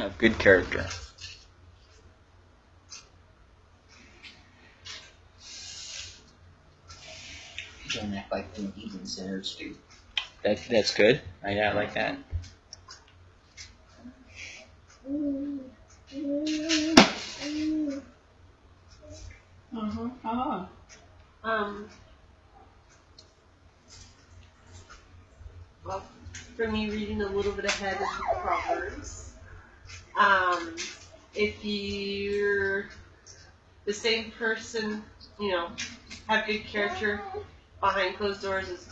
of good character. Don't act like them heathen sinners do. That that's good. I, yeah, I like that. Uh-huh. Uh-huh. Um, well, for me, reading a little bit ahead of the Proverbs, um, if you're the same person, you know, have good character behind closed doors as,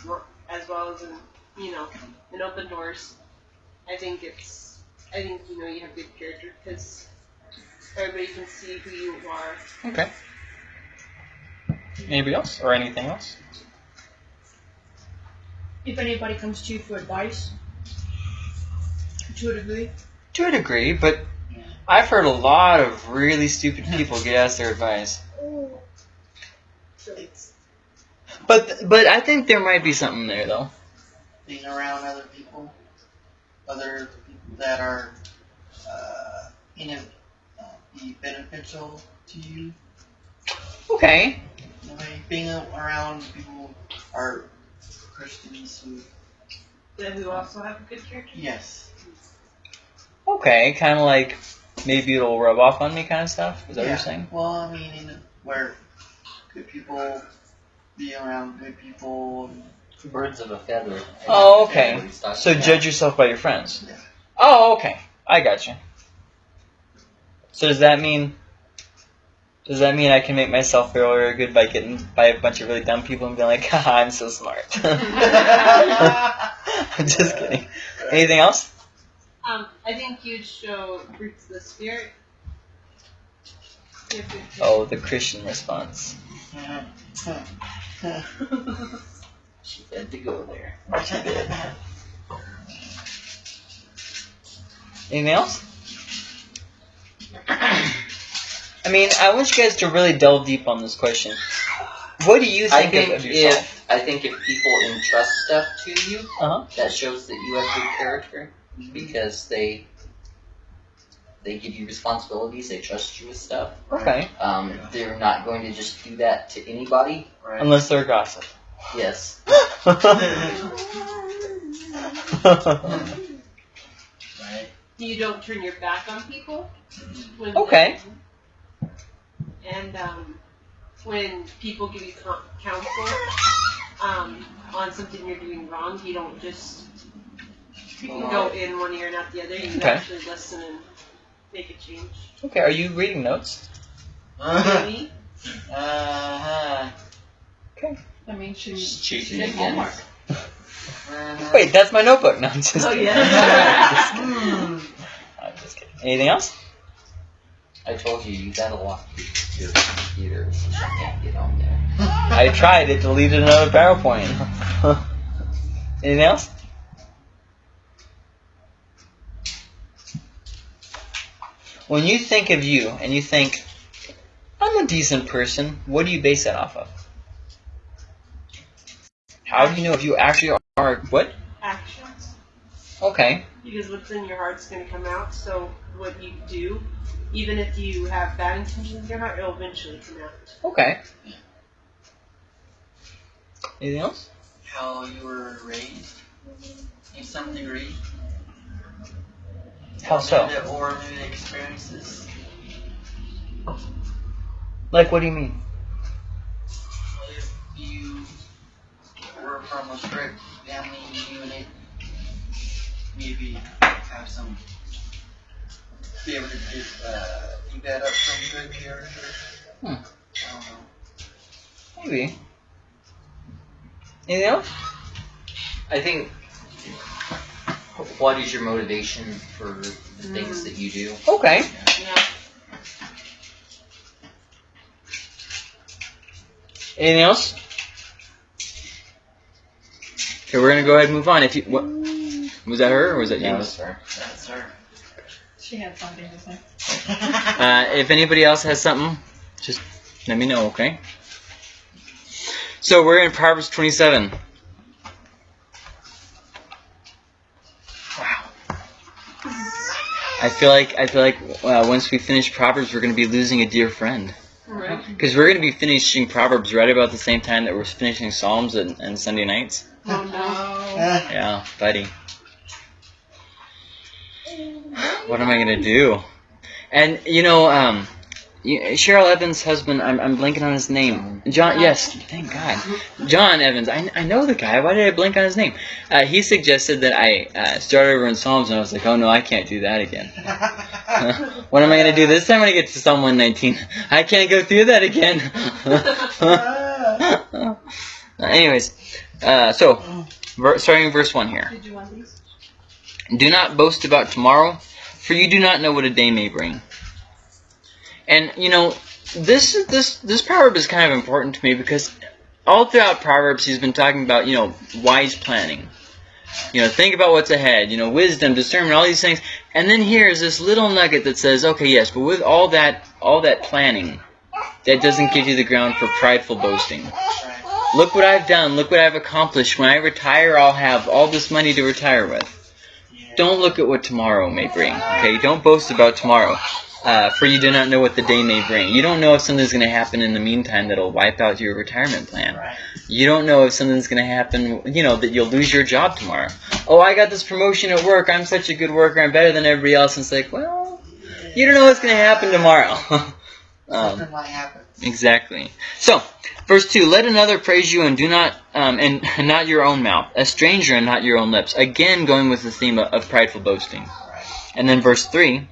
as well as in, you know, in open doors, I think it's, I think, you know, you have good character because everybody can see who you are. Okay. Anybody else or anything else? If anybody comes to you for advice, to a degree, To a degree, but I've heard a lot of really stupid people get asked their advice. But but I think there might be something there though. Being around other people, other people that are, uh, you know, uh, be beneficial to you. Okay. You being around people who are Christians who, That who also have a good character. yes, Okay, kind of like maybe it'll rub off on me kind of stuff. Is that what you're saying? Well, I mean, in a, where good people be around good people. And, Birds of a feather. Oh, okay. So about- judge yourself by your friends. Yeah. Oh, okay. I got you. So does that mean? Does that mean I can make myself feel really good by getting by a bunch of really dumb people and being like, Haha, I'm so smart. I'm just kidding. Anything else? Um, I think you'd show fruits of the spirit. Oh, the Christian response. She had to go there. Anything else? I mean, I want you guys to really delve deep on this question. What do you I think, think of, of yourself? if I think if people entrust stuff to you, Uh-huh. that shows that you have good character because they they give you responsibilities. They trust you with stuff. Okay. Um, they're not going to just do that to anybody. right. Unless they're a gossip. Yes. right. you don't turn your back on people. When, okay. And um, when people give you con- counsel um, on something you're doing wrong, you don't just go in one ear and out the other. You Okay. actually listen and make a change. Okay, are you reading notes? Maybe. Uh-huh. I mean, she Just she cheating did again. homework. Uh-huh. Wait, that's my notebook. No, I'm just Oh, kidding. yeah. Just kidding. Hmm. I'm just kidding. Anything else? I told you you gotta lock your computer so you can't get on there. I tried. It deleted another PowerPoint. Anything else? When you think of you and you think, I'm a decent person, what do you base that off of? How do you know if you actually are what? Actions. Okay. Because what's in your heart's going to come out. So what you do, even if you have bad intentions in your heart, it'll eventually come out. Okay. Anything else? How you were raised in some degree. How so? Maybe- Or maybe experiences. Like, what do you mean? If you were from a strict family unit, maybe have some be able to get, uh, up some good character. Hmm. I don't know. Maybe. Anything else? I think. What is your motivation for the things that you do? Okay. Yeah. Anything else? Okay, we're gonna go ahead and move on. If you what was that her or was that you? That was her. That's her. She had something to say. Uh, if anybody else has something, just let me know, okay? So we're in Proverbs 27. I feel like I feel like uh, once we finish Proverbs, we're going to be losing a dear friend Right. because we're going to be finishing Proverbs right about the same time that we're finishing Psalms and, and Sunday nights. Oh no. Yeah, buddy. What am I gonna do? And you know, um, you- Cheryl Evans' husband. I'm, I'm blanking on his name. John. Yes, thank God. John Evans. I, I know the guy. Why did I blank on his name? Uh, he suggested that I uh, start over in Psalms, and I was like, oh no, I can't do that again. what am I gonna do this time when I get to Psalm 119? I can't go through that again. Anyways, uh, so ver- starting in verse one here. Did you want these? Do not boast about tomorrow, for you do not know what a day may bring. And you know, this this this proverb is kind of important to me because all throughout Proverbs he's been talking about, you know, wise planning. You know, think about what's ahead, you know, wisdom, discernment, all these things. And then here's this little nugget that says, okay, yes, but with all that all that planning, that doesn't give you the ground for prideful boasting. Look what I've done, look what I've accomplished. When I retire, I'll have all this money to retire with. Don't look at what tomorrow may bring. Okay, don't boast about tomorrow, uh, for you do not know what the day may bring. You don't know if something's going to happen in the meantime that'll wipe out your retirement plan. Right. You don't know if something's going to happen, you know, that you'll lose your job tomorrow. Oh, I got this promotion at work. I'm such a good worker. I'm better than everybody else. And it's like, well, you don't know what's going to happen tomorrow. um, might. Exactly. So, verse two: Let another praise you, and do not, um, and not your own mouth, a stranger, and not your own lips. Again, going with the theme of, of prideful boasting. Right. And then verse three: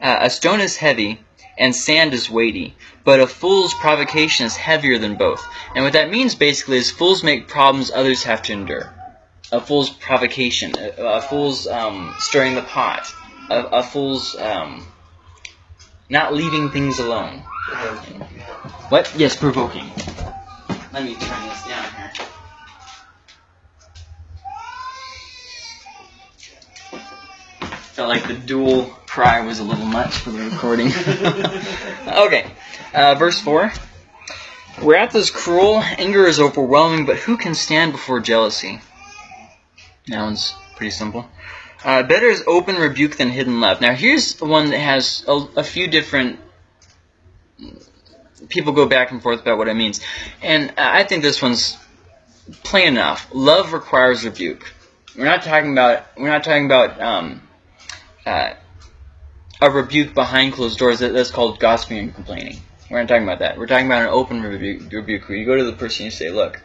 uh, A stone is heavy, and sand is weighty, but a fool's provocation is heavier than both. And what that means basically is fools make problems others have to endure. A fool's provocation, a, a fool's um, stirring the pot, a, a fool's um, not leaving things alone. What? Yes, provoking. Let me turn this down here. Felt like the dual cry was a little much for the recording. okay, uh, verse 4. Wrath is cruel, anger is overwhelming, but who can stand before jealousy? That one's pretty simple. Uh, better is open rebuke than hidden love. Now, here's the one that has a, a few different people go back and forth about what it means. And I think this one's plain enough. Love requires rebuke. We're not talking about we're not talking about um, uh, a rebuke behind closed doors. That, that's called gossiping and complaining. We're not talking about that. We're talking about an open rebuke, rebuke where you go to the person and you say, "Look,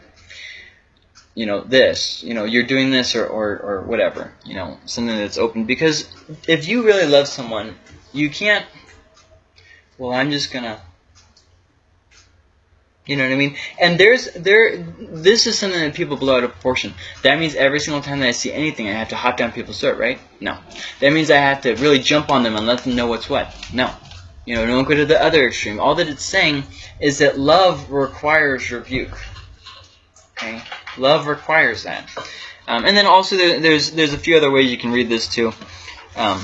you know this. You know you're doing this or, or or whatever. You know something that's open. Because if you really love someone, you can't. Well, I'm just gonna you know what I mean? And there's there this is something that people blow out of proportion. That means every single time that I see anything I have to hop down people's throat, right? No. That means I have to really jump on them and let them know what's what. No. You know, don't go to the other extreme. All that it's saying is that love requires rebuke. Okay? Love requires that. Um, and then also there, there's there's a few other ways you can read this too. Um,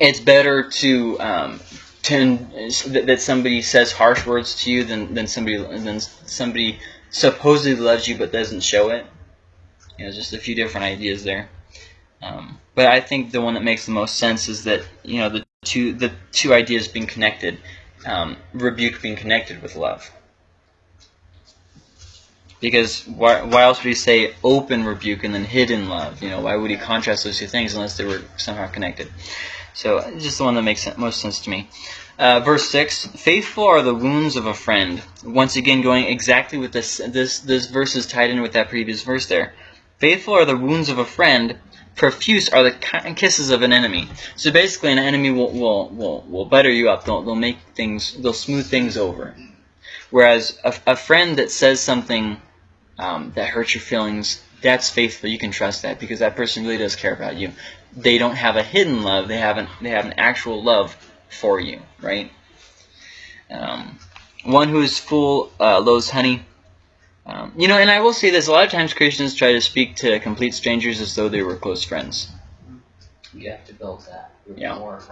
it's better to um, that that somebody says harsh words to you than, than somebody than somebody supposedly loves you but doesn't show it. You know, just a few different ideas there. Um, but I think the one that makes the most sense is that you know the two the two ideas being connected, um, rebuke being connected with love. Because why, why else would he say open rebuke and then hidden love? You know, why would he contrast those two things unless they were somehow connected? So, just the one that makes most sense to me. Uh, verse six: Faithful are the wounds of a friend. Once again, going exactly with this. This this verse is tied in with that previous verse there. Faithful are the wounds of a friend. Profuse are the kisses of an enemy. So basically, an enemy will will will, will butter you up. They'll they'll make things. They'll smooth things over. Whereas a, a friend that says something um, that hurts your feelings, that's faithful. You can trust that because that person really does care about you. They don't have a hidden love. They have an they have an actual love for you, right? Um, one who is full uh, loathes honey. Um, you know, and I will say this: a lot of times Christians try to speak to complete strangers as though they were close friends. You have to build that. Yeah. More.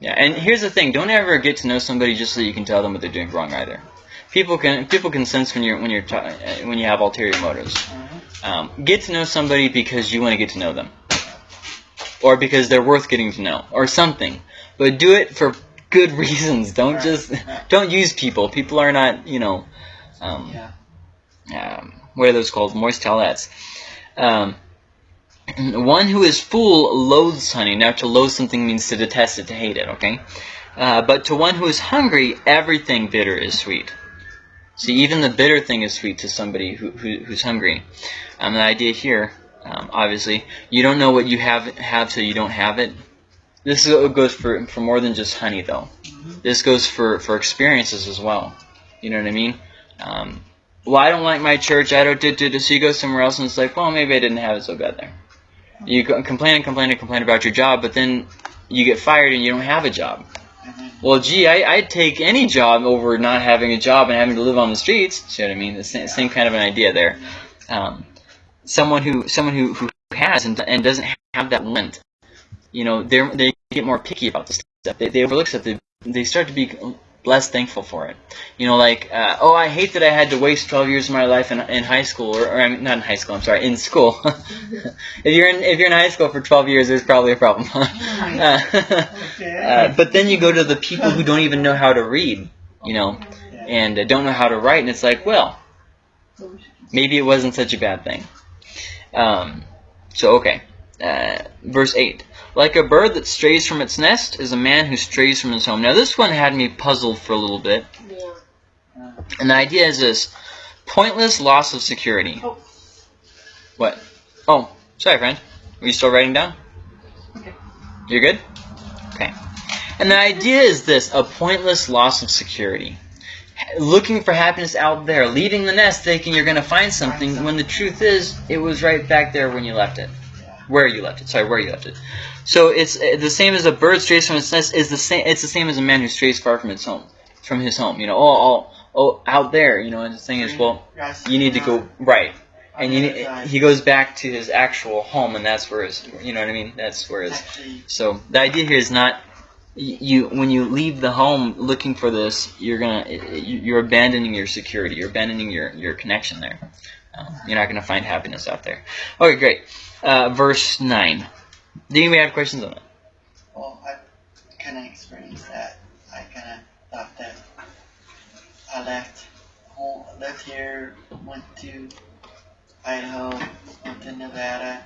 Yeah, and here's the thing: don't ever get to know somebody just so you can tell them what they're doing wrong either. People can people can sense when you're when you're ta- uh, when you have ulterior motives. Um, get to know somebody because you want to get to know them, or because they're worth getting to know, or something. but do it for good reasons. Don't just don't use people. People are not, you know, um, Yeah. um, what are those called? Moist towelettes. Um, one who is full loathes honey. Now, to loathe something means to detest it, to hate it, okay? Uh, but to one who is hungry, everything bitter is sweet. See, even the bitter thing is sweet to somebody who, who, who's hungry. Um, the idea here, um, obviously, you don't know what you have have till you don't have it. This goes for, for more than just honey, though. This goes for, for experiences as well. You know what I mean? Um, well, I don't like my church. I don't do, do. So you go somewhere else and it's like, well, maybe I didn't have it so bad there. You complain and complain and complain about your job, but then you get fired and you don't have a job. Well, gee, I, I'd take any job over not having a job and having to live on the streets. See what I mean? The same, same kind of an idea there. Um, someone who someone who, who has and, and doesn't have that lent, you know, they they get more picky about this stuff. They, they overlook stuff. They, they start to be less thankful for it. You know, like, uh, oh, I hate that I had to waste 12 years of my life in, in high school, or, or I mean, not in high school. I'm sorry, in school. if you're in if you're in high school for 12 years, there's probably a problem. uh, uh, but then you go to the people who don't even know how to read, you know, and uh, don't know how to write, and it's like, well, maybe it wasn't such a bad thing. Um, so, okay. Uh, verse 8. Like a bird that strays from its nest is a man who strays from his home. Now, this one had me puzzled for a little bit. Yeah. And the idea is this pointless loss of security. Oh. What? Oh, sorry, friend. Are you still writing down? Okay. You're good? Okay. And the idea is this a pointless loss of security. Looking for happiness out there, leaving the nest thinking you're going to find something when the truth is it was right back there when you left it. Where you left it. Sorry, where you left it. So it's uh, the same as a bird strays from its nest is the same it's the same as a man who strays far from his home. From his home. You know, oh, oh, oh out there, you know, and the thing is well, you need to go right. And you other need, side. he goes back to his actual home and that's where his you know what I mean? That's where his so the idea here is not you when you leave the home looking for this, you're gonna you- you're abandoning your security, you're abandoning your your connection there. Um, you're not gonna find happiness out there. Okay, great. Uh, verse nine. Do you have questions on it? well, I kind of experienced that. I kind of thought that I left home, left here, went to Idaho, went to Nevada,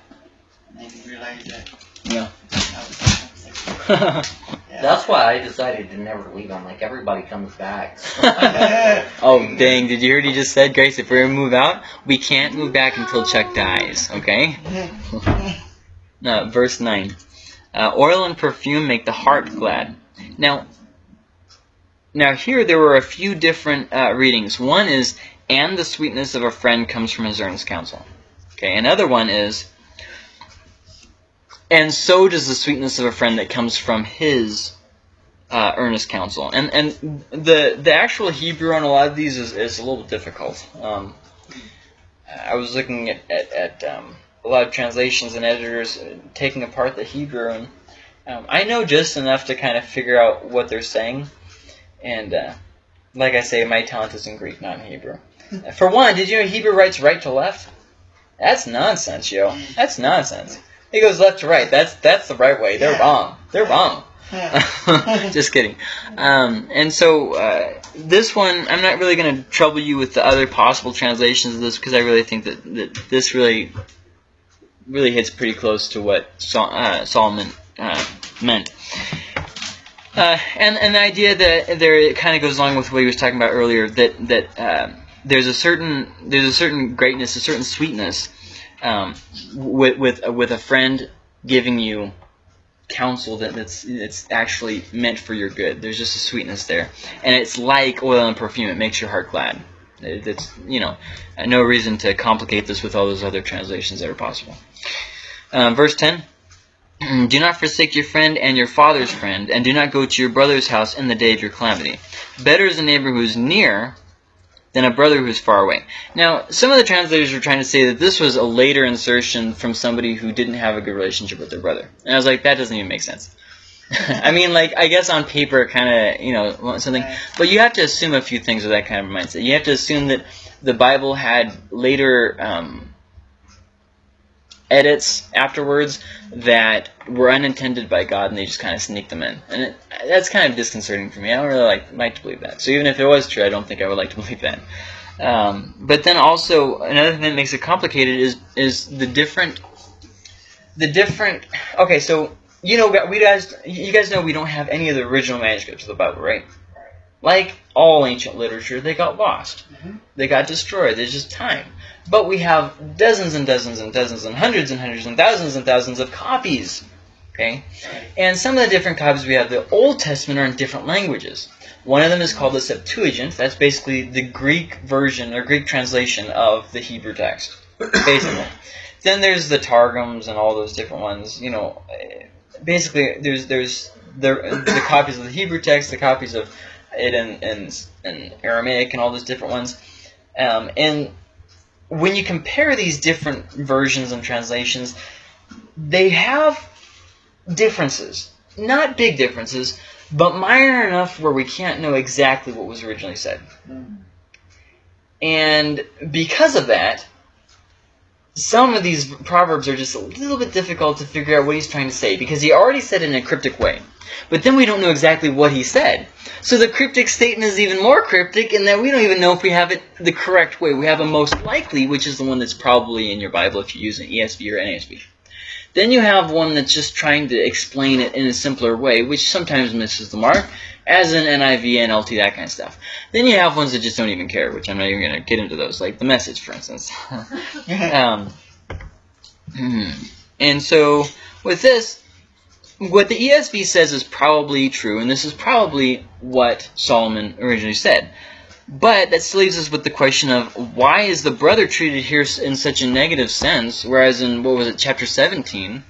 and then realized that Yeah. I was homesick. Yeah. That's why I decided to never leave. I'm like, everybody comes back. oh dang! Did you hear what he just said, Grace? If we're gonna move out, we can't move back until Chuck dies. Okay. Uh, verse 9. Uh, oil and perfume make the heart glad. Now, now here there were a few different uh, readings. One is, and the sweetness of a friend comes from his earnest counsel. Okay, another one is, and so does the sweetness of a friend that comes from his uh, earnest counsel. And and the the actual Hebrew on a lot of these is, is a little difficult. Um, I was looking at, at, at um, a lot of translations and editors taking apart the Hebrew, and um, I know just enough to kind of figure out what they're saying. And uh, like I say, my talent is in Greek, not in Hebrew. For one, did you know Hebrew writes right to left? That's nonsense, yo. That's nonsense. It goes left to right. That's that's the right way. They're Yeah. wrong. They're wrong. Yeah. Just kidding. Um, and so uh, this one, I'm not really going to trouble you with the other possible translations of this because I really think that, that this really, really hits pretty close to what Sol- uh, Solomon uh, meant. Uh, and and the idea that there it kind of goes along with what he was talking about earlier that that um, there's a certain there's a certain greatness, a certain sweetness um, with with with a friend giving you counsel that that's it's actually meant for your good. There's just a sweetness there, and it's like oil and perfume. It makes your heart glad. It, it's you know no reason to complicate this with all those other translations that are possible. Um, verse ten. Do not forsake your friend and your father's friend, and do not go to your brother's house in the day of your calamity. Better is a neighbor who is near than a brother who is far away. Now, some of the translators were trying to say that this was a later insertion from somebody who didn't have a good relationship with their brother. And I was like, that doesn't even make sense. I mean, like, I guess on paper it kind of, you know, something. But you have to assume a few things with that kind of mindset. You have to assume that the Bible had later um, edits afterwards that were unintended by God and they just kind of sneak them in. And it, that's kind of disconcerting for me. I don't really like, like to believe that. So even if it was true, I don't think I would like to believe that. Um, but then also another thing that makes it complicated is is the different the different. Okay, so you know we guys you guys know we don't have any of the original manuscripts of the Bible, right? Like all ancient literature, they got lost. Mhm. They got destroyed. There's just time. But we have dozens and dozens and dozens and hundreds and hundreds and thousands and thousands of copies. Okay? And some of the different copies we have, the Old Testament are in different languages. One of them is called the Septuagint. That's basically the Greek version or Greek translation of the Hebrew text, basically. then there's the Targums and all those different ones. You know, basically there's there's the the copies of the Hebrew text, the copies of it in in, in Aramaic, and all those different ones. Um, and when you compare these different versions and translations, they have differences. Not big differences, but minor enough where we can't know exactly what was originally said. Mm. And because of that, some of these proverbs are just a little bit difficult to figure out what he's trying to say because he already said it in a cryptic way. But then we don't know exactly what he said. So the cryptic statement is even more cryptic in that we don't even know if we have it the correct way. We have a most likely, which is the one that's probably in your Bible if you use an ESV or NASB. Then you have one that's just trying to explain it in a simpler way, which sometimes misses the mark, as in NIV, and NLT, that kind of stuff. Then you have ones that just don't even care, which I'm not even going to get into those, like the message, for instance. um, hmm. and so with this, what the ESV says is probably true, and this is probably what Solomon originally said. But that still leaves us with the question of why is the brother treated here in such a negative sense, whereas in, what was it, chapter 17?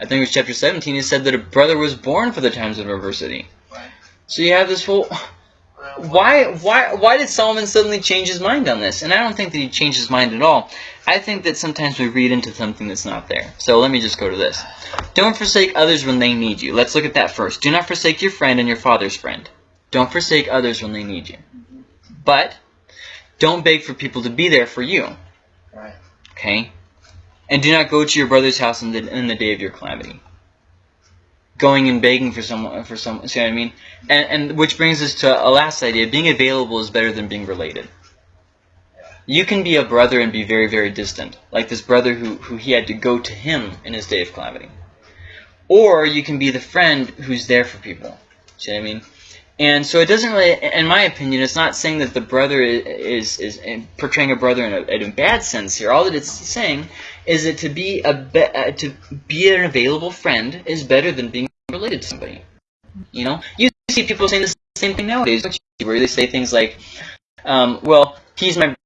I think it was chapter 17, he said that a brother was born for the times of adversity. Right. So you have this whole... Why, why, why did Solomon suddenly change his mind on this? And I don't think that he changed his mind at all. I think that sometimes we read into something that's not there. So let me just go to this. Don't forsake others when they need you. Let's look at that first. Do not forsake your friend and your father's friend. Don't forsake others when they need you. But don't beg for people to be there for you. Right. Okay? And do not go to your brother's house in the, in the day of your calamity. Going and begging for someone, for some, see what I mean? And, and which brings us to a last idea. Being available is better than being related. You can be a brother and be very, very distant. Like this brother who, who he had to go to him in his day of calamity. Or you can be the friend who's there for people. See what I mean? And so it doesn't really, in my opinion, it's not saying that the brother is is, is portraying a brother in a, in a bad sense here. All that it's saying is that to be a be, uh, to be an available friend is better than being related to somebody. You know, you see people saying the same thing nowadays? Where they say things like, um, "Well, he's my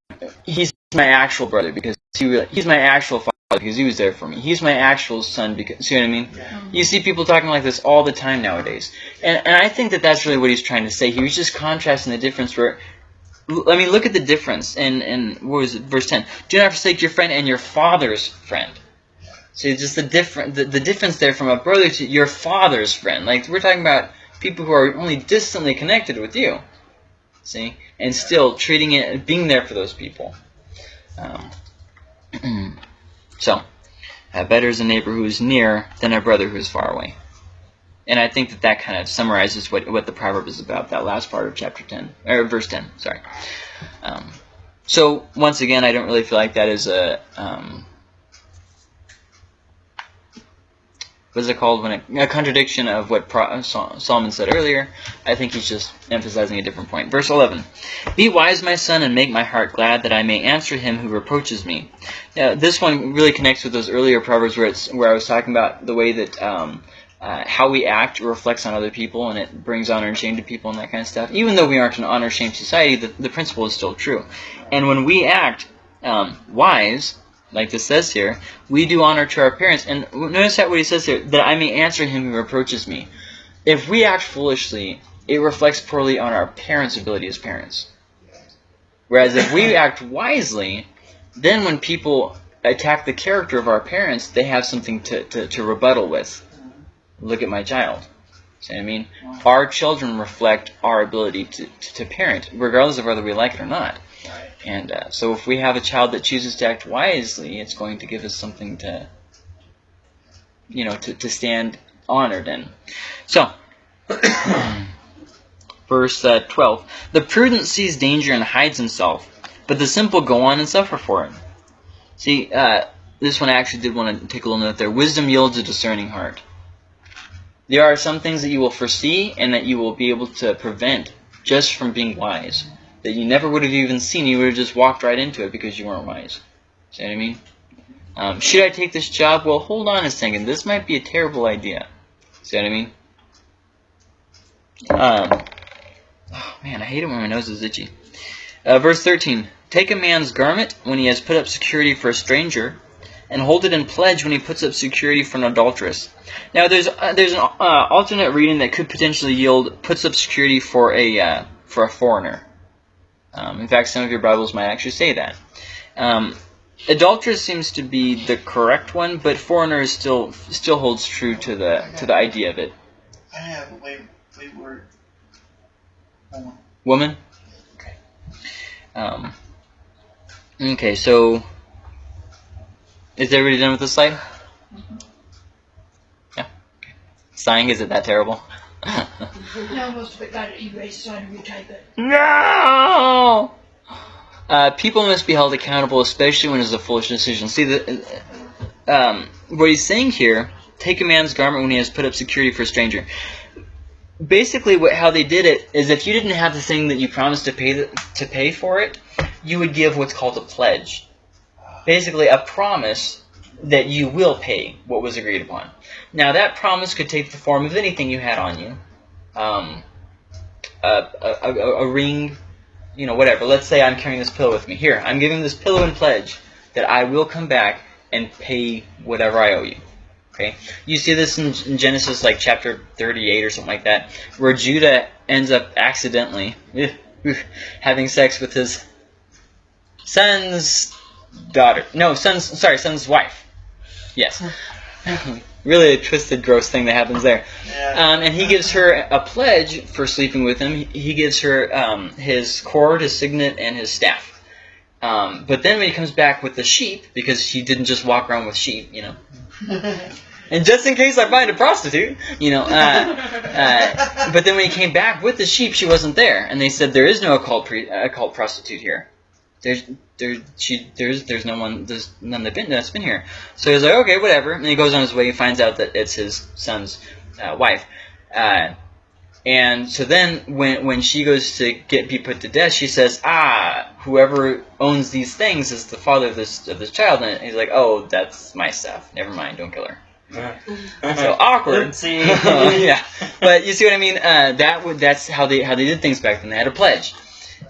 he's my actual brother because he really, he's my actual father because he was there for me. He's my actual son because see what I mean." Yeah. You see people talking like this all the time nowadays. And, and I think that that's really what he's trying to say. He was just contrasting the difference where, I mean, look at the difference in, in what was it, verse 10. Do not forsake your friend and your father's friend. See, just the, different, the, the difference there from a brother to your father's friend. Like, we're talking about people who are only distantly connected with you. See? And still treating it, being there for those people. Um, so, uh, better is a neighbor who is near than a brother who is far away. And I think that that kind of summarizes what, what the proverb is about, that last part of chapter 10, or verse 10, sorry. Um, so, once again, I don't really feel like that is a, um, what is it called, when it, a contradiction of what Pro, Solomon said earlier. I think he's just emphasizing a different point. Verse 11, Be wise, my son, and make my heart glad, that I may answer him who reproaches me. Now, this one really connects with those earlier proverbs where it's where I was talking about the way that um, uh, how we act reflects on other people and it brings honor and shame to people and that kind of stuff. Even though we aren't an honor shame society, the, the principle is still true. And when we act um, wise, like this says here, we do honor to our parents. And notice that what he says here, that I may answer him who reproaches me. If we act foolishly, it reflects poorly on our parents' ability as parents. Whereas if we act wisely, then when people attack the character of our parents, they have something to, to, to rebuttal with. Look at my child. See what I mean? Our children reflect our ability to, to, to parent, regardless of whether we like it or not. And uh, so if we have a child that chooses to act wisely, it's going to give us something to, you know, to, to stand honored in. So, verse uh, 12. The prudent sees danger and hides himself, but the simple go on and suffer for it. See, uh, this one I actually did want to take a little note there. Wisdom yields a discerning heart. There are some things that you will foresee and that you will be able to prevent just from being wise. That you never would have even seen. You would have just walked right into it because you weren't wise. See what I mean? Um, should I take this job? Well, hold on a second. This might be a terrible idea. See what I mean? Um, oh man, I hate it when my nose is itchy. Uh, verse 13. Take a man's garment when he has put up security for a stranger, and hold it in pledge when he puts up security for an adulteress. Now, there's uh, there's an uh, alternate reading that could potentially yield puts up security for a uh, for a foreigner. Um, in fact, some of your Bibles might actually say that. Um, adulteress seems to be the correct one, but foreigner still still holds true to the to the idea of it. I have a way wayward woman. Woman. Okay. Um, okay. So, is everybody done with this slide? Yeah. Okay. Sighing is it that terrible? Now most of it got erased, I had to retype it. No. Uh, people must be held accountable, especially when it's a foolish decision. See, the, um, what he's saying here: take a man's garment when he has put up security for a stranger. Basically, what, how they did it is, if you didn't have the thing that you promised to pay the, to pay for it, you would give what's called a pledge. Basically, a promise that you will pay what was agreed upon. Now, that promise could take the form of anything you had on you. Um, a, a, a, a ring, you know, whatever. Let's say I'm carrying this pillow with me. Here, I'm giving this pillow in pledge that I will come back and pay whatever I owe you. Okay? You see this in, in Genesis, like chapter 38 or something like that, where Judah ends up accidentally having sex with his son's daughter. No, son's, sorry, son's wife. Yes. really a twisted, gross thing that happens there. Yeah. Um, and he gives her a pledge for sleeping with him. He- He gives her um, his cord, his signet, and his staff. Um, but then when he comes back with the sheep, because he didn't just walk around with sheep, you know. And just in case I find a prostitute, you know. Uh, uh, but then when he came back with the sheep, she wasn't there, and they said there is no occult pre- occult prostitute here. There's there she there's there's no one there's none that been that's been here. So he's like okay whatever, and he goes on his way. He finds out that it's his son's uh, wife, uh, and so then when when she goes to get be put to death, she says ah whoever owns these things is the father of this of this child, and he's like oh that's my stuff. Never mind, don't kill her. So awkward. Yeah, but you see what I mean. Uh, that would that's how they how they did things back then. They had a pledge.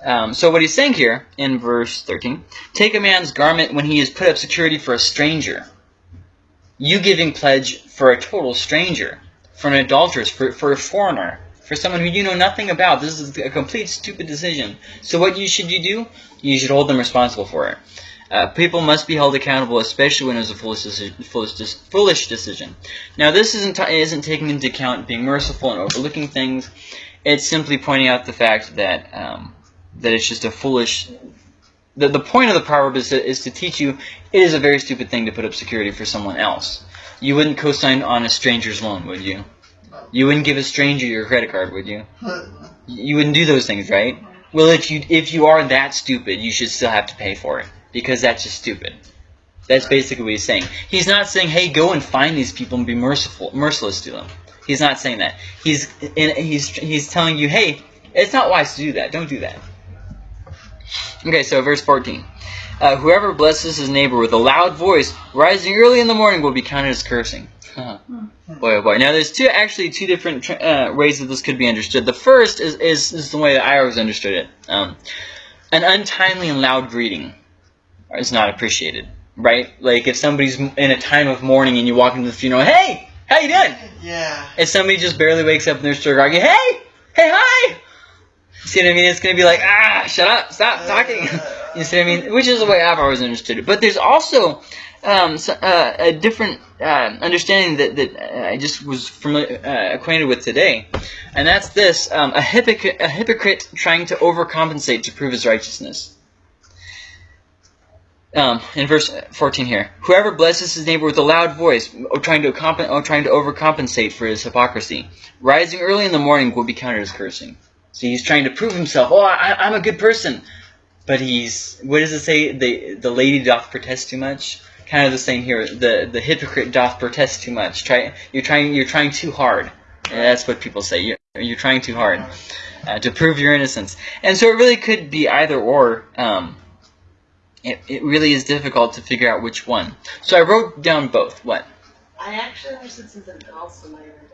Um, so what he's saying here in verse thirteen: Take a man's garment when he has put up security for a stranger. You giving pledge for a total stranger, for an adulteress, for for a foreigner, for someone who you know nothing about. This is a complete stupid decision. So what you should you do? You should hold them responsible for it. Uh, people must be held accountable, especially when it's a foolish decision. Foolish, foolish decision. Now, this isn't isn't taking into account being merciful and overlooking things. It's simply pointing out the fact that um, that it's just a foolish. The, the point of the proverb is to, is to teach you it is a very stupid thing to put up security for someone else. You wouldn't co-sign on a stranger's loan, would you? You wouldn't give a stranger your credit card, would you? You wouldn't do those things, right? Well, if you if you are that stupid, you should still have to pay for it because that's just stupid. That's basically what he's saying. He's not saying, "Hey, go and find these people and be merciful, merciless to them." He's not saying that. He's he's he's telling you, "Hey, it's not wise to do that. Don't do that." Okay, so verse 14. Uh, whoever blesses his neighbor with a loud voice, rising early in the morning, will be counted as cursing. boy, oh boy. Now, there's two actually two different uh, ways that this could be understood. The first is, is, is the way that I always understood it. Um, an untimely and loud greeting is not appreciated, right? Like if somebody's in a time of mourning and you walk into the funeral, hey, how you doing? yeah. If somebody just barely wakes up and they're still arguing, hey, hey, hi. See what I mean? It's gonna be like, ah, shut up, stop talking. you see what I mean? Which is the way I've always understood it. But there's also um, so, uh, a different uh, understanding that, that uh, I just was familiar, uh, acquainted with today, and that's this: um, a hypocrite, a hypocrite trying to overcompensate to prove his righteousness. um, in verse 14 here, whoever blesses his neighbor with a loud voice, or trying to trying to overcompensate for his hypocrisy, rising early in the morning will be counted as cursing. So he's trying to prove himself. Oh, I, I'm a good person, but he's what does it say? The the lady doth protest too much. Kind of the same here. The the hypocrite doth protest too much. Try you're trying you're trying too hard. And that's what people say. You're, you're trying too hard uh, to prove your innocence. And so it really could be either or. Um, it, it really is difficult to figure out which one. So I wrote down both. What? I actually understood something else when read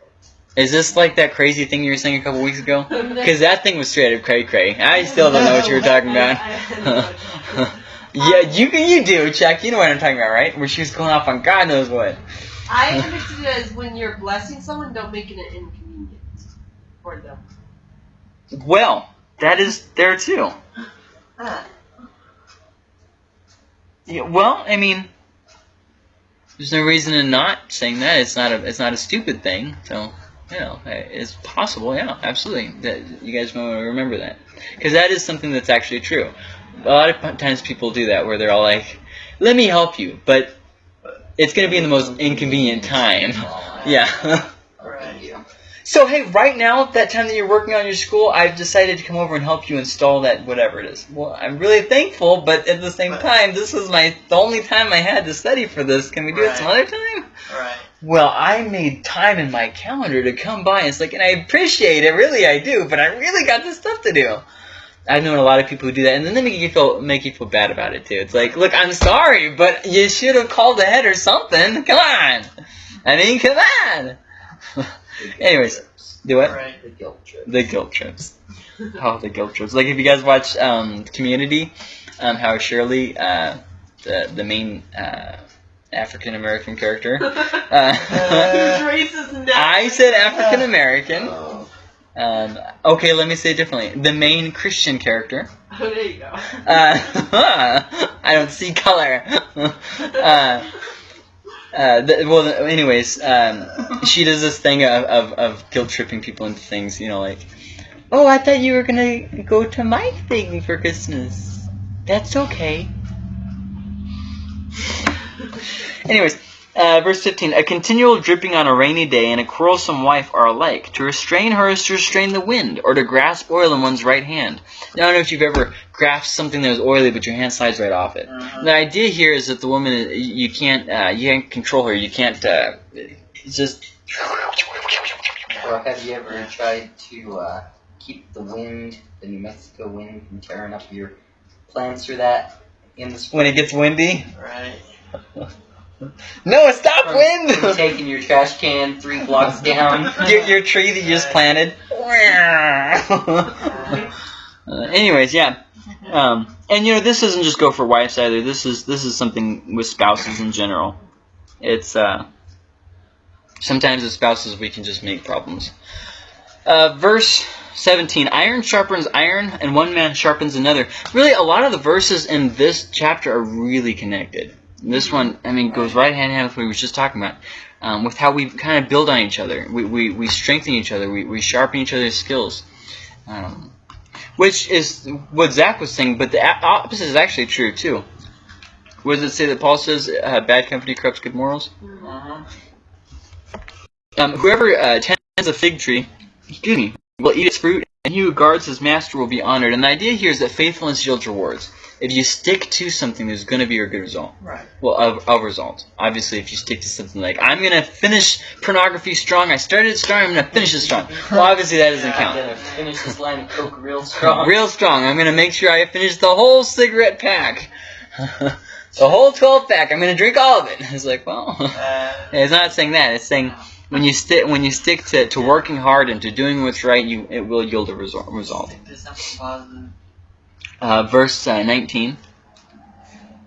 Is this like that crazy thing you were saying a couple weeks ago? Because that thing was straight up cray cray. I still don't know what you were talking about. yeah, you you do, Chuck. You know what I'm talking about, right? Where she was going off on God knows what. I understood it as when you're blessing someone, don't make it inconvenient for them. Well, that is there too. Ah. Yeah, well, I mean, there's no reason in not saying that. It's not a it's not a stupid thing. So know, eh, it's possible. Yeah, absolutely. That you guys want to remember that because that is something that's actually true. A lot of times people do that where they're all like, "Let me help you," but it's going to be in the most inconvenient time. Yeah. Right. So hey, right now, that time that you're working on your school, I've decided to come over and help you install that whatever it is. Well, I'm really thankful, but at the same Right. time, this was my the only time I had to study for this. Can we do it some other time? Right. Well, I made time in my calendar to come by. It's like, and I appreciate it, really, I do. But I really got this stuff to do. I've known a lot of people who do that, and then they make you feel make you feel bad about it too. It's like, look, I'm sorry, but you should have called ahead or something. Come on, I mean, come on. Anyways, do what? Right. The guilt trip. The guilt trips. Oh, the guilt trips. Like if you guys watch um, Community, um, how Shirley, uh, the the main uh, African American character. Uh, Who's racist now? I said African American. Oh. Um, okay, let me say it differently. The main Christian character. Oh, there you go. Uh, I don't see color. Uh, the, well, anyways, um, she does this thing of, of, of guilt tripping people into things, you know, like, oh, I thought you were gonna go to my thing for Christmas. That's okay. Anyways, uh, verse 15 A continual dripping on a rainy day and a quarrelsome wife are alike. To restrain her is to restrain the wind, or to grasp oil in one's right hand. Now, I don't know if you've ever grasped something that was oily, but your hand slides right off it. Uh-huh. The idea here is that the woman, uh, you can't, uh, you can't control her. You can't, uh, it's just. Or have you ever tried to uh, keep the wind, the New Mexico wind, from tearing up your plants or that in the spring? When it gets windy? Right. No, stop From- wind! from taking your trash can three blocks down. your, your tree that you just planted. Uh, anyways, yeah. Um, and you know, this doesn't just go for wives either. This is this is something with spouses in general. It's uh, sometimes with spouses we can just make problems. Uh, verse 17 Iron sharpens iron, and one man sharpens another. Really, a lot of the verses in this chapter are really connected. This one, I mean, goes right hand in hand with what we were just talking about. Um, with how we kind of build on each other. We, we, we strengthen each other. We, we sharpen each other's skills. Um, which is what Zach was saying, but the opposite is actually true, too. What does it say that Paul says, uh, bad company corrupts good morals? Uh-huh. Um, whoever uh, tends a fig tree, excuse me, will eat its fruit, and he who guards his master will be honored. And the idea here is that faithfulness yields rewards. If you stick to something, there's going to be a good result. Right. Well, of, of result. Obviously, if you stick to something like, I'm going to finish pornography strong, I started it strong, I'm going to finish it strong. Well, obviously that doesn't Yeah, I'm gonna finish this line of coke real strong. Real strong. I'm going to make sure I finish the whole cigarette pack. the whole 12 pack. I'm going to drink all of it. It's like, well, Uh, it's not saying that. It's saying when you stick when you stick to, to working hard and to doing what's right, you it will yield a result. result. stick to something positive. Uh, verse uh, 19.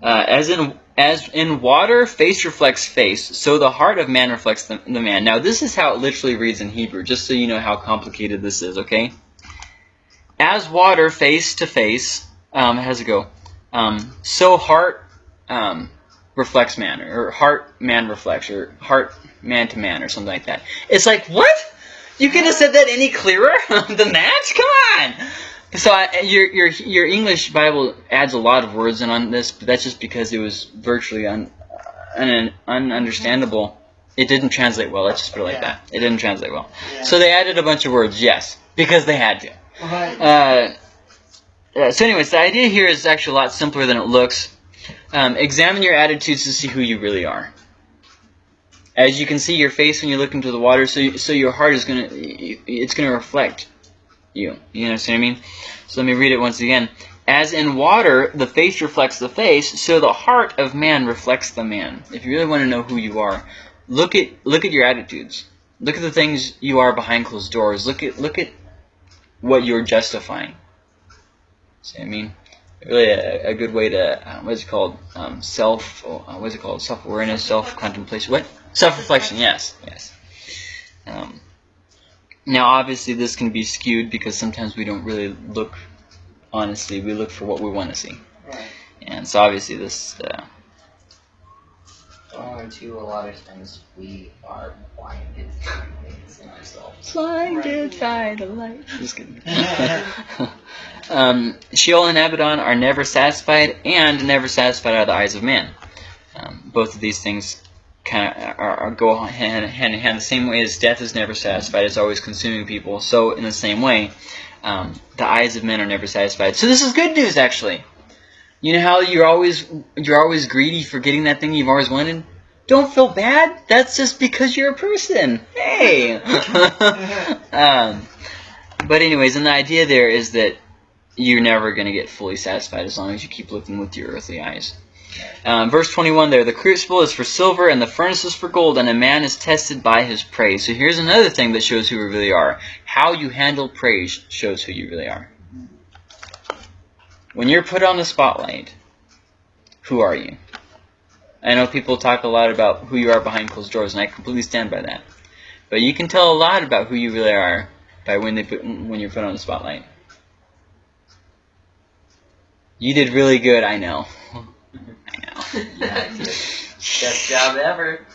Uh, as in as in water, face reflects face, so the heart of man reflects the, the man. Now, this is how it literally reads in Hebrew, just so you know how complicated this is, okay? As water, face to face, um, how's it go? Um, so heart um, reflects man, or heart man reflects, or heart man to man, or something like that. It's like, what? You could have said that any clearer than that? Come on! So I, your your your English Bible adds a lot of words in on this, but that's just because it was virtually un, un ununderstandable. It didn't translate well. Let's just put it like Yeah. that. It didn't translate well. Yeah. So they added a bunch of words, yes, because they had to. right. Uh, uh, so, anyways, the idea here is actually a lot simpler than it looks. Um, examine your attitudes to see who you really are. As you can see your face when you look into the water, so you, so your heart is gonna it's gonna reflect you. You understand what I mean? So let me read it once again. As in water, the face reflects the face, so the heart of man reflects the man. If you really want to know who you are, look at look at your attitudes. Look at the things you are behind closed doors. Look at look at what you're justifying. See what I mean? Really a, a good way to, uh, what is it called? Um, self, uh, what is it called? Self-awareness, self-contemplation. What? Self-reflection, yes. Yes. Um, now, obviously, this can be skewed because sometimes we don't really look honestly. We look for what we want to see. Right. And so, obviously, this, uh, Oh, and two, a lot of times we are blinded by things in ourselves. blinded by the light. Just kidding. um, Sheol and Abaddon are never satisfied and never satisfied out of the eyes of man. Um, both of these things kind of are, are go hand, hand in hand. The same way as death is never satisfied, it's always consuming people. So in the same way, um, the eyes of men are never satisfied. So this is good news, actually. You know how you're always you're always greedy for getting that thing you've always wanted. Don't feel bad. That's just because you're a person. Hey. um, but anyways, and the idea there is that you're never going to get fully satisfied as long as you keep looking with your earthly eyes. Um, verse 21 there, the crucible is for silver and the furnace is for gold, and a man is tested by his praise. So here's another thing that shows who we really are. How you handle praise shows who you really are. When you're put on the spotlight, who are you? I know people talk a lot about who you are behind closed doors, and I completely stand by that. But you can tell a lot about who you really are by when they put when you're put on the spotlight. You did really good, I know. I know. Yeah, Best job ever.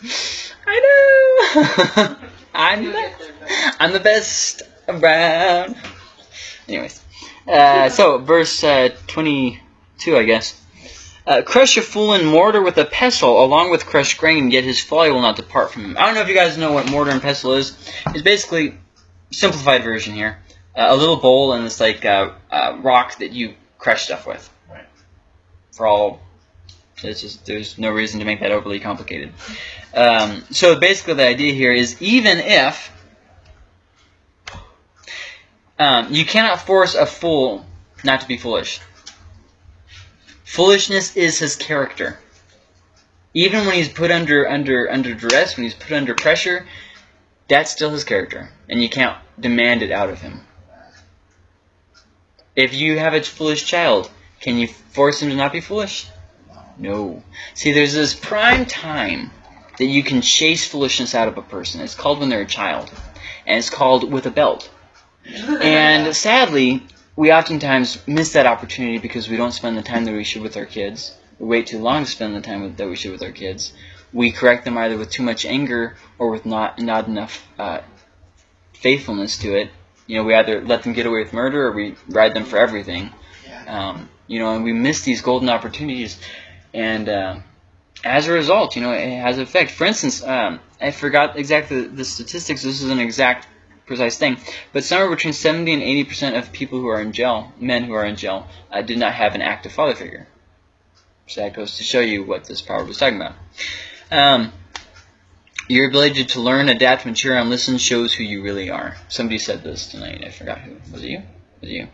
I know. I'm You'll the, I'm the best around. Anyways, uh, so verse uh, 22, I guess. Uh, crush a fool in mortar with a pestle, along with crushed grain, yet his folly will not depart from him. I don't know if you guys know what mortar and pestle is. It's basically simplified version here. Uh, a little bowl and this like uh, uh, rock that you crush stuff with. Right. For all, it's just there's no reason to make that overly complicated. Um, so basically, the idea here is even if um, you cannot force a fool not to be foolish. Foolishness is his character. Even when he's put under under under duress, when he's put under pressure, that's still his character, and you can't demand it out of him. If you have a foolish child, can you force him to not be foolish? No. See, there's this prime time that you can chase foolishness out of a person. It's called when they're a child, and it's called with a belt. And sadly, we oftentimes miss that opportunity because we don't spend the time that we should with our kids. We wait too long to spend the time with, that we should with our kids. We correct them either with too much anger or with not not enough uh, faithfulness to it. You know, we either let them get away with murder or we ride them for everything. Um, you know, and we miss these golden opportunities. And uh, as a result, you know, it has effect. For instance, um, I forgot exactly the statistics. This is an exact, precise thing. But somewhere between 70 and 80 percent of people who are in jail, men who are in jail, uh, did not have an active father figure. So that goes to show you what this proverb was talking about. Um, your ability to learn, adapt, mature, and listen shows who you really are. Somebody said this tonight. I forgot who. Was it you? Was it you?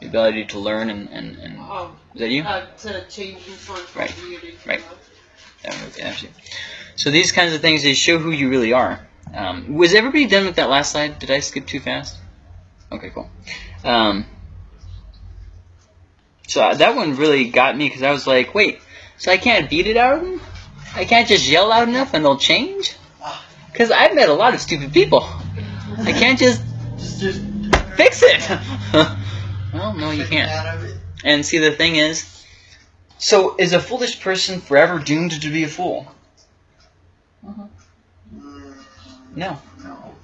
The ability to learn and, and, and Um, was that you? uh, to change and so on. Right, Weird, right. Yeah, okay, actually. So these kinds of things they show who you really are. Um, was everybody done with that last slide? Did I skip too fast? Okay, cool. Um, so uh, that one really got me because I was like, wait, so I can't beat it out of them? I can't just yell loud enough and they'll change? Because I've met a lot of stupid people. I can't just Just, just fix it. well, no, you can't. Out of it. And see, the thing is, so is a foolish person forever doomed to be a fool? Mm, No. no.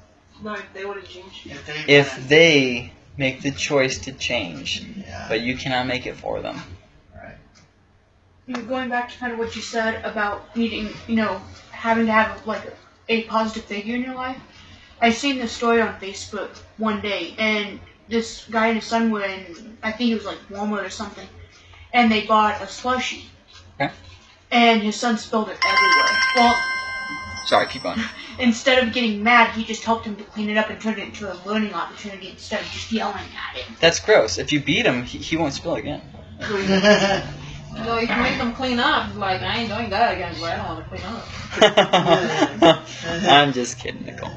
No, if they would to change. If they. If they make the choice to change, Yeah. but you cannot make it for them. You know, going back to kind of what you said about needing, you know, having to have like a positive figure in your life. I seen this story on Facebook one day, and this guy and his son were in, I think it was like Walmart or something, and they bought a slushie. Okay. And his son spilled it everywhere. Well, Sorry, keep on. instead of getting mad, he just helped him to clean it up and turned it into a learning opportunity instead of just yelling at him. That's gross. If you beat him, he, he won't spill again. No, you can make them clean up, like, I ain't doing that again, but I don't want to clean up. I'm just kidding, Nicole.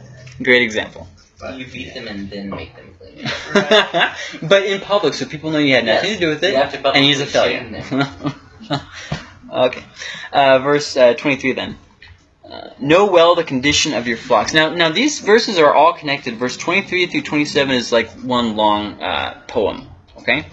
Great example. You beat them and then make them clean it. but in public, so people know you had nothing Yes. to do with it, You have to and he's a failure. shame okay. Uh, verse uh, 23 then. Uh, know well the condition of your flocks. Now, now these verses are all connected. Verse 23 through 27 is like one long uh, poem. Okay.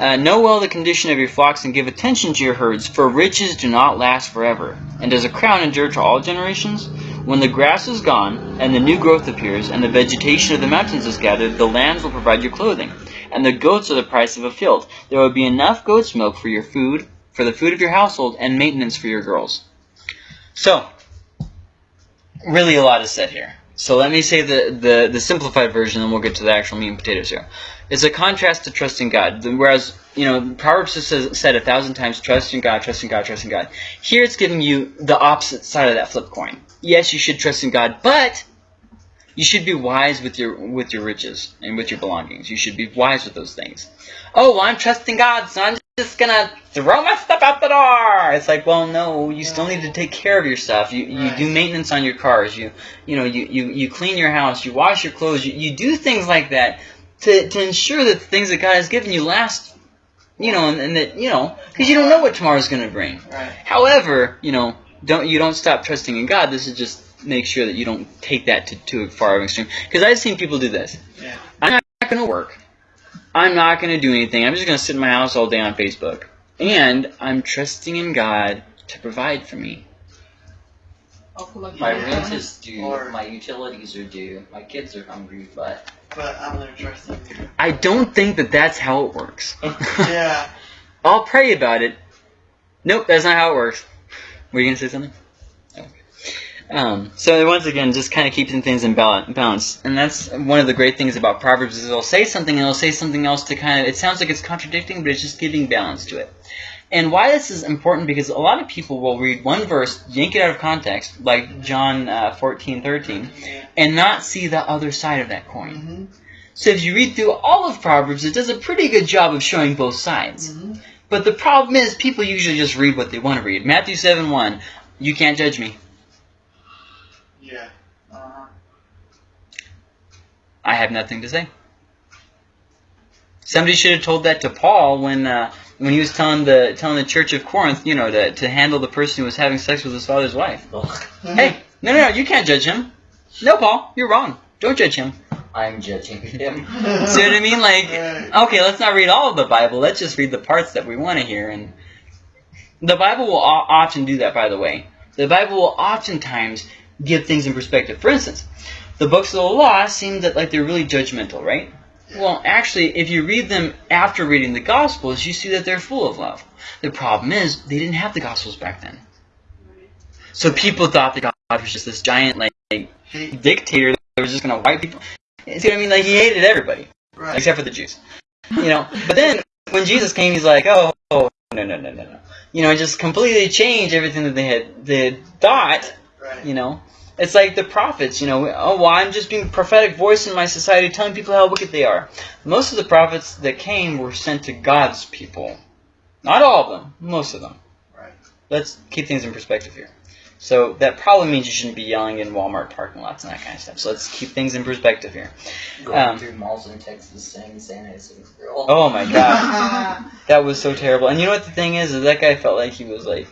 Uh, know well the condition of your flocks and give attention to your herds, for riches do not last forever. And does a crown endure to all generations? When the grass is gone, and the new growth appears, and the vegetation of the mountains is gathered, the lands will provide your clothing, and the goats are the price of a field. There will be enough goat's milk for your food, for the food of your household, and maintenance for your girls. So, really a lot is said here. So let me say the, the, the simplified version, and we'll get to the actual meat and potatoes here. It's a contrast to trusting God. Whereas, you know, Proverbs has said a thousand times, trust in God, trust in God, trust in God. Here it's giving you the opposite side of that flip coin. Yes, you should trust in God, but you should be wise with your with your riches and with your belongings. You should be wise with those things. Oh, well, I'm trusting God, so I'm just gonna throw my stuff out the door. It's like, well, no, you still need to take care of your stuff. You you do maintenance on your cars. You you know you, you, you clean your house. You wash your clothes. You, you do things like that to to ensure that the things that God has given you last. You know, and, and that you know, because you don't know what tomorrow's gonna bring. Right. However, you know, don't you don't stop trusting in God. This is just make sure that you don't take that to too far of an extreme. Because I've seen people do this. Yeah. I'm not going to work. I'm not going to do anything. I'm just going to sit in my house all day on Facebook. And I'm trusting in God to provide for me. I'll collect My my rent is due, Or- my utilities are due, my kids are hungry, but But I'm gonna trust him. I don't think that that's how it works. Yeah. I'll pray about it. Nope, that's not how it works. Were you going to say something? Okay. Um, so once again, just kind of keeping things in bal- balance, and that's one of the great things about Proverbs is it'll say something and it'll say something else to kind of. It sounds like it's contradicting, but it's just giving balance to it. And why this is important because a lot of people will read one verse, yank it out of context, like John uh, 14, 13, and not see the other side of that coin. Mm-hmm. So if you read through all of Proverbs, it does a pretty good job of showing both sides. Mm-hmm. But the problem is, people usually just read what they want to read. Matthew 7 1, you can't judge me. Yeah. Uh-huh. I have nothing to say. Somebody should have told that to Paul when uh, when he was telling the telling the church of Corinth, you know, to, to handle the person who was having sex with his father's wife. ugh, mm-hmm. Hey, no, no, no, you can't judge him. No, Paul, you're wrong. Don't judge him. I'm judging him. See what I mean? Like, okay, let's not read all of the Bible. Let's just read the parts that we want to hear. And the Bible will often do that, by the way. The Bible will oftentimes give things in perspective. For instance, the books of the law seem that like they're really judgmental, right? Well, actually, if you read them after reading the Gospels, you see that they're full of love. The problem is they didn't have the Gospels back then, so people thought that God was just this giant like dictator that was just gonna wipe people. See what I mean? Like he hated everybody right. except for the Jews. You know, but then when Jesus came, he's like, oh, oh, no, no, no, no, no. You know, just completely changed everything that they had they had thought. Right. You know, it's like the prophets. You know, oh, well, I'm just being a prophetic voice in my society, telling people how wicked they are. Most of the prophets that came were sent to God's people, not all of them, most of them. Right. Let's keep things in perspective here. So that probably means you shouldn't be yelling in Walmart parking lots and that kind of stuff. So let's keep things in perspective here. Going Um, through malls in Texas saying Santa is a girl. Oh my god. That was so terrible. And you know what the thing is? Is that guy felt like he was like,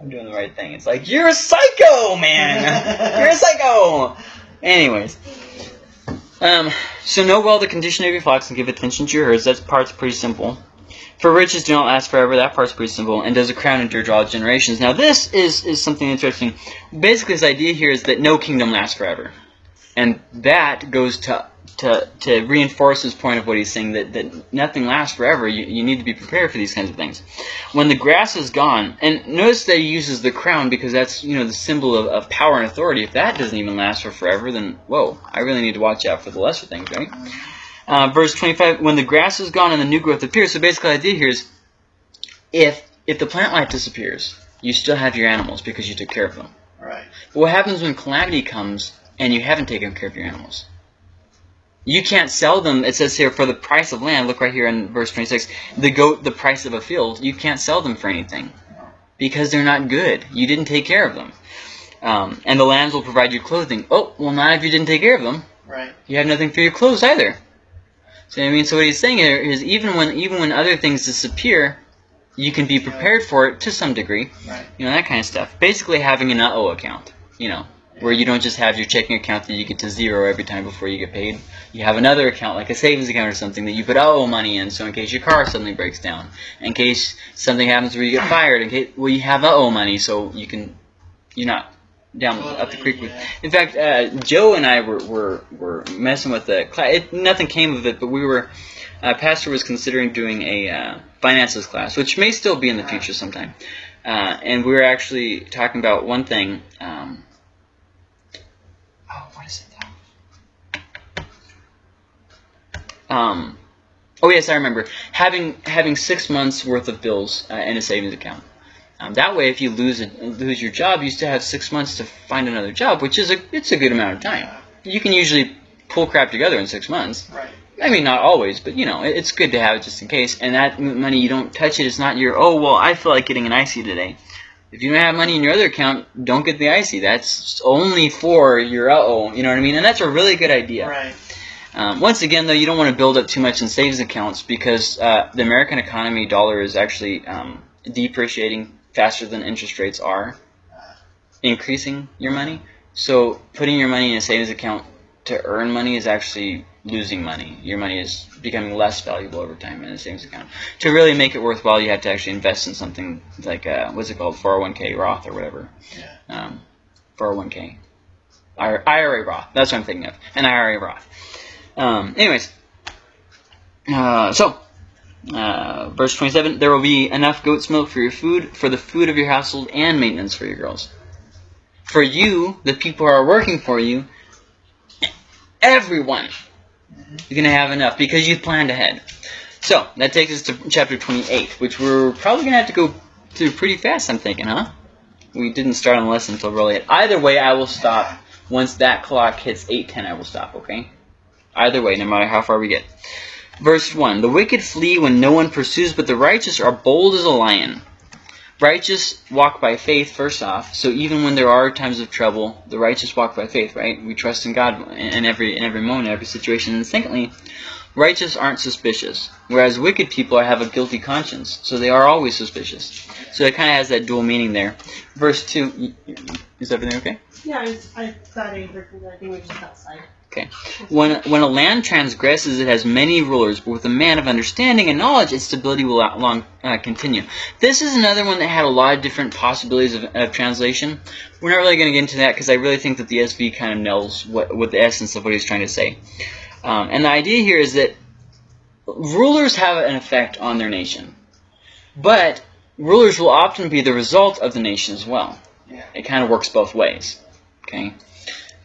I'm doing the right thing. It's like, you're a psycho, man! you're a psycho! Anyways. Um, so know well the condition of your flocks and give attention to your herds. That part's pretty simple. For riches do not last forever. That part's pretty simple. And does a crown endure to all generations? Now this is, is something interesting. Basically, this idea here is that no kingdom lasts forever. And that goes to to to reinforce his point of what he's saying that, that nothing lasts forever. You, you need to be prepared for these kinds of things. When the grass is gone, and notice that he uses the crown because that's you know the symbol of, of power and authority. If that doesn't even last for forever, then whoa, I really need to watch out for the lesser things, right? Uh, verse 25, when the grass is gone and the new growth appears. So basically the idea here is if if the plant life disappears, you still have your animals because you took care of them. Right. But what happens when calamity comes and you haven't taken care of your animals? You can't sell them. It says here for the price of land. Look right here in verse 26. The goat, the price of a field. You can't sell them for anything because they're not good. You didn't take care of them. Um, and the lands will provide you clothing. Oh, well, not if you didn't take care of them. Right. You have nothing for your clothes either. So I mean, so what he's saying here is even when even when other things disappear, you can be prepared for it to some degree. Right. You know that kind of stuff. Basically, having an uh-oh account. You know, where you don't just have your checking account that you get to zero every time before you get paid. You have another account, like a savings account or something, that you put uh-oh money in, so in case your car suddenly breaks down, in case something happens where you get fired, in case well you have uh-oh money, so you can you're not down up the creek with. Yeah. In fact, uh, Joe and I were, were, were messing with the class. It, nothing came of it, but we were. Uh, Pastor was considering doing a uh, finances class, which may still be in the future sometime. Uh, and we were actually talking about one thing. Um, oh, what is it though? Um, oh yes, I remember having having six months worth of bills uh, in a savings account. Um, that way, if you lose a, lose your job, you still have six months to find another job, which is a it's a good amount of time. You can usually pull crap together in six months. Right. I mean, not always, but you know, it, it's good to have it just in case. And that money, you don't touch it. It's not your oh well, I feel like getting an ICEE today. If you don't have money in your other account, don't get the ICEE. That's only for your uh oh. You know what I mean? And that's a really good idea. Right. Um, once again, though, you don't want to build up too much in savings accounts because uh, the American economy dollar is actually um, depreciating faster than interest rates are increasing your money. So putting your money in a savings account to earn money is actually losing money. Your money is becoming less valuable over time in a savings account. To really make it worthwhile, you have to actually invest in something like uh, what's it called, 401k Roth or whatever. Yeah. Um, 401k. IRA Roth. That's what I'm thinking of. An IRA Roth. Um, anyways, uh, so uh, verse 27 There will be enough goat's milk for your food, for the food of your household, and maintenance for your girls. For you, the people who are working for you, everyone, you're going to have enough because you've planned ahead. So, that takes us to chapter 28, which we're probably going to have to go through pretty fast, I'm thinking, huh? We didn't start on the lesson until really late. Either way, I will stop. Once that clock hits 8.10, I will stop, okay? Either way, no matter how far we get. Verse 1 The wicked flee when no one pursues, but the righteous are bold as a lion. Righteous walk by faith, first off. So even when there are times of trouble, the righteous walk by faith, right? We trust in God in every in every moment, every situation. And secondly, righteous aren't suspicious, whereas wicked people have a guilty conscience, so they are always suspicious. So it kind of has that dual meaning there. Verse 2 y- y- Is everything okay? Yeah, I, was, I thought I heard. I think we're just outside. When, when a land transgresses, it has many rulers, but with a man of understanding and knowledge, its stability will long uh, continue. This is another one that had a lot of different possibilities of, of translation. We're not really going to get into that because I really think that the ESV kind of nails what, what the essence of what he's trying to say. Um, and the idea here is that rulers have an effect on their nation, but rulers will often be the result of the nation as well. Yeah. It kind of works both ways. Okay.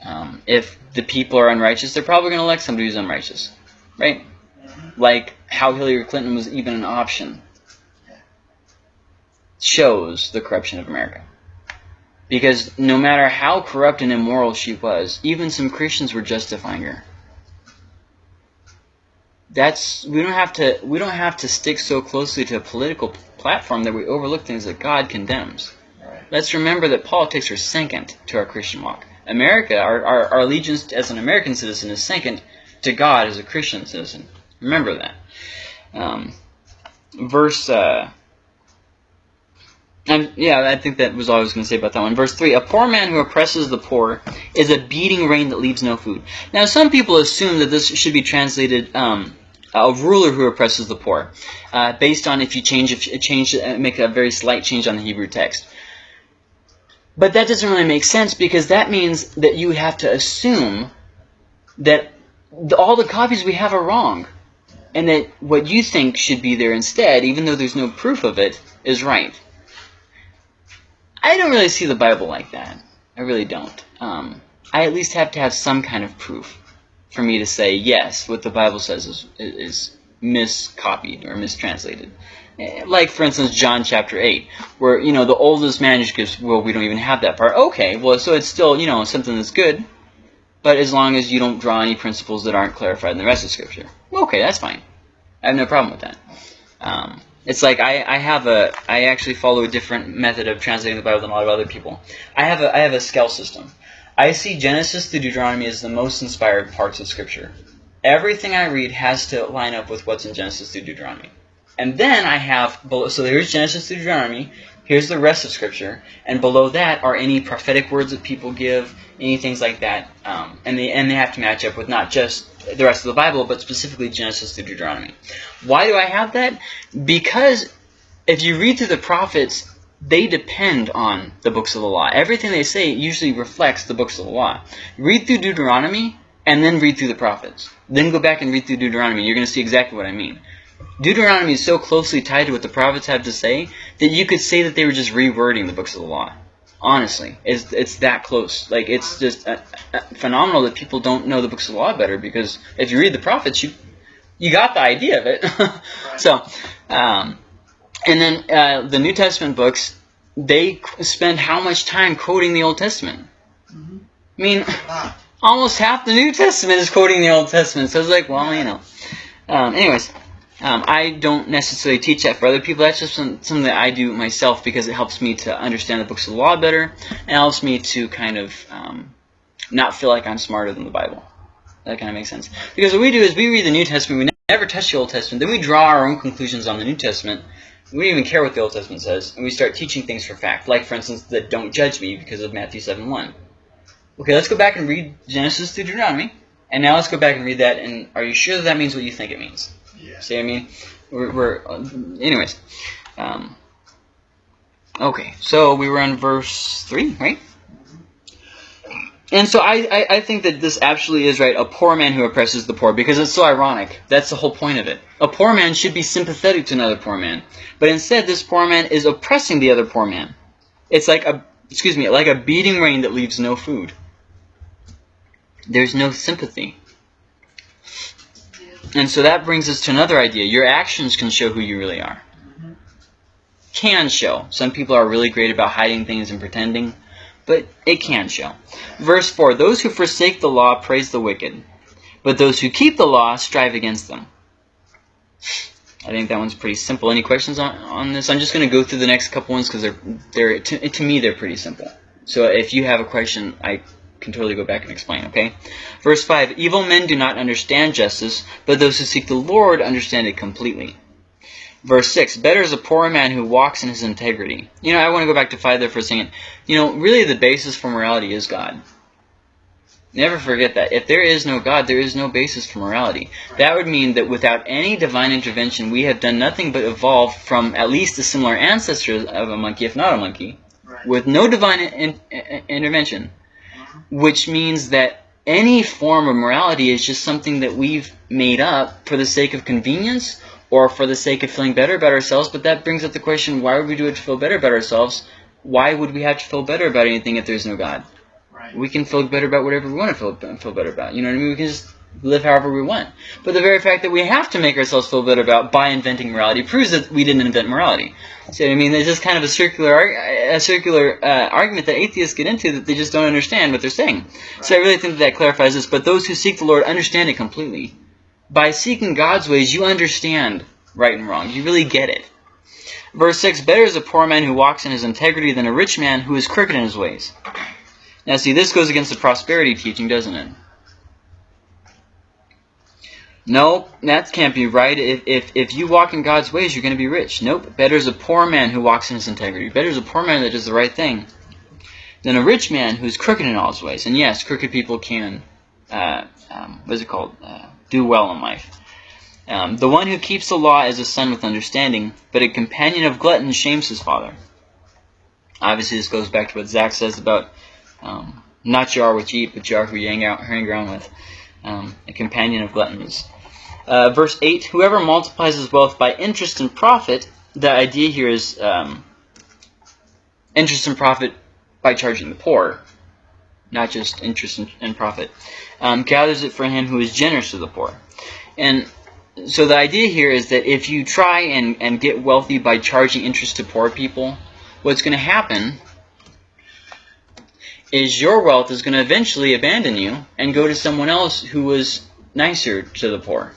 Um, if the people are unrighteous, they're probably going to elect somebody who's unrighteous, right? Like how Hillary Clinton was even an option shows the corruption of America. Because no matter how corrupt and immoral she was, even some Christians were justifying her. That's we don't have to we don't have to stick so closely to a political platform that we overlook things that God condemns. Right. Let's remember that politics are second to our Christian walk. America, our, our, our allegiance as an American citizen is second to God as a Christian citizen. Remember that. Um, verse, uh, and yeah, I think that was all I was going to say about that one. Verse 3 A poor man who oppresses the poor is a beating rain that leaves no food. Now, some people assume that this should be translated um, a ruler who oppresses the poor, uh, based on if you change, if you change, uh, make a very slight change on the Hebrew text. But that doesn't really make sense because that means that you have to assume that all the copies we have are wrong, and that what you think should be there instead, even though there's no proof of it, is right. I don't really see the Bible like that. I really don't. Um, I at least have to have some kind of proof for me to say yes, what the Bible says is is miscopied or mistranslated. Like for instance, John chapter eight, where you know the oldest manuscripts. Well, we don't even have that part. Okay, well, so it's still you know something that's good, but as long as you don't draw any principles that aren't clarified in the rest of Scripture, okay, that's fine. I have no problem with that. Um, it's like I, I have a I actually follow a different method of translating the Bible than a lot of other people. I have a I have a scale system. I see Genesis to Deuteronomy as the most inspired parts of Scripture. Everything I read has to line up with what's in Genesis to Deuteronomy. And then I have below so here's Genesis through Deuteronomy, here's the rest of Scripture, and below that are any prophetic words that people give, any things like that. Um, and they and they have to match up with not just the rest of the Bible, but specifically Genesis through Deuteronomy. Why do I have that? Because if you read through the prophets, they depend on the books of the law. Everything they say usually reflects the books of the law. Read through Deuteronomy and then read through the prophets. Then go back and read through Deuteronomy. You're going to see exactly what I mean. Deuteronomy is so closely tied to what the prophets have to say that you could say that they were just rewording the books of the law. Honestly, it's it's that close. Like it's just uh, uh, phenomenal that people don't know the books of the law better because if you read the prophets, you you got the idea of it. so, um, and then uh, the New Testament books, they spend how much time quoting the Old Testament? Mhm. I mean, almost half the New Testament is quoting the Old Testament. So it's like, well, you know. Um, anyways, um, I don't necessarily teach that for other people. That's just some, something that I do myself because it helps me to understand the books of the law better and helps me to kind of um, not feel like I'm smarter than the Bible. That kind of makes sense. Because what we do is we read the New Testament, we never touch the Old Testament, then we draw our own conclusions on the New Testament. We don't even care what the Old Testament says, and we start teaching things for fact. Like, for instance, that don't judge me because of Matthew 7 1. Okay, let's go back and read Genesis to Deuteronomy. And now let's go back and read that, and are you sure that, that means what you think it means? Yeah. See what I mean? We're, we're uh, anyways. Um, okay, so we were on verse 3, right? And so I, I, I think that this absolutely is right. A poor man who oppresses the poor, because it's so ironic. That's the whole point of it. A poor man should be sympathetic to another poor man. But instead, this poor man is oppressing the other poor man. It's like a, excuse me, like a beating rain that leaves no food. There's no sympathy. And so that brings us to another idea. Your actions can show who you really are. Can show. Some people are really great about hiding things and pretending, but it can show. Verse 4 Those who forsake the law praise the wicked, but those who keep the law strive against them. I think that one's pretty simple. Any questions on, on this? I'm just going to go through the next couple ones because they're, they're to, to me, they're pretty simple. So if you have a question, I can totally go back and explain, okay? Verse 5 Evil men do not understand justice, but those who seek the Lord understand it completely. Verse 6 Better is a poor man who walks in his integrity. You know, I want to go back to 5 there for a second. You know, really the basis for morality is God. Never forget that. If there is no God, there is no basis for morality. That would mean that without any divine intervention, we have done nothing but evolve from at least a similar ancestor of a monkey, if not a monkey, Right. with no divine in, in, intervention, which means that any form of morality is just something that we've made up for the sake of convenience or for the sake of feeling better about ourselves. But that brings up the question: Why would we do it to feel better about ourselves? Why would we have to feel better about anything if there's no God? Right. We can feel better about whatever we want to feel feel better about. You know what I mean? We can just live however we want. But the very fact that we have to make ourselves feel better about by inventing morality proves that we didn't invent morality. See what I mean? It's just kind of a circular a circular uh, argument that atheists get into that they just don't understand what they're saying. So I really think that, that clarifies this. But those who seek the Lord understand it completely. By seeking God's ways, you understand right and wrong. You really get it. Verse 6 Better is a poor man who walks in his integrity than a rich man who is crooked in his ways. Now, see, this goes against the prosperity teaching, doesn't it? No, that can't be right. If, if, if you walk in God's ways, you're going to be rich. Nope. Better is a poor man who walks in his integrity. Better is a poor man that does the right thing than a rich man who's crooked in all his ways. And yes, crooked people can, uh, um, what is it called, uh, do well in life. Um, the one who keeps the law is a son with understanding, but a companion of gluttons shames his father. Obviously, this goes back to what Zach says about um, not you are what you eat, but you are who you hang, out, hang around with. um, a companion of gluttons. Uh, verse 8 Whoever multiplies his wealth by interest and profit, the idea here is um, interest and profit by charging the poor, not just interest and, and profit, um, gathers it for him who is generous to the poor. And so the idea here is that if you try and, and get wealthy by charging interest to poor people, what's going to happen is your wealth is going to eventually abandon you and go to someone else who was nicer to the poor.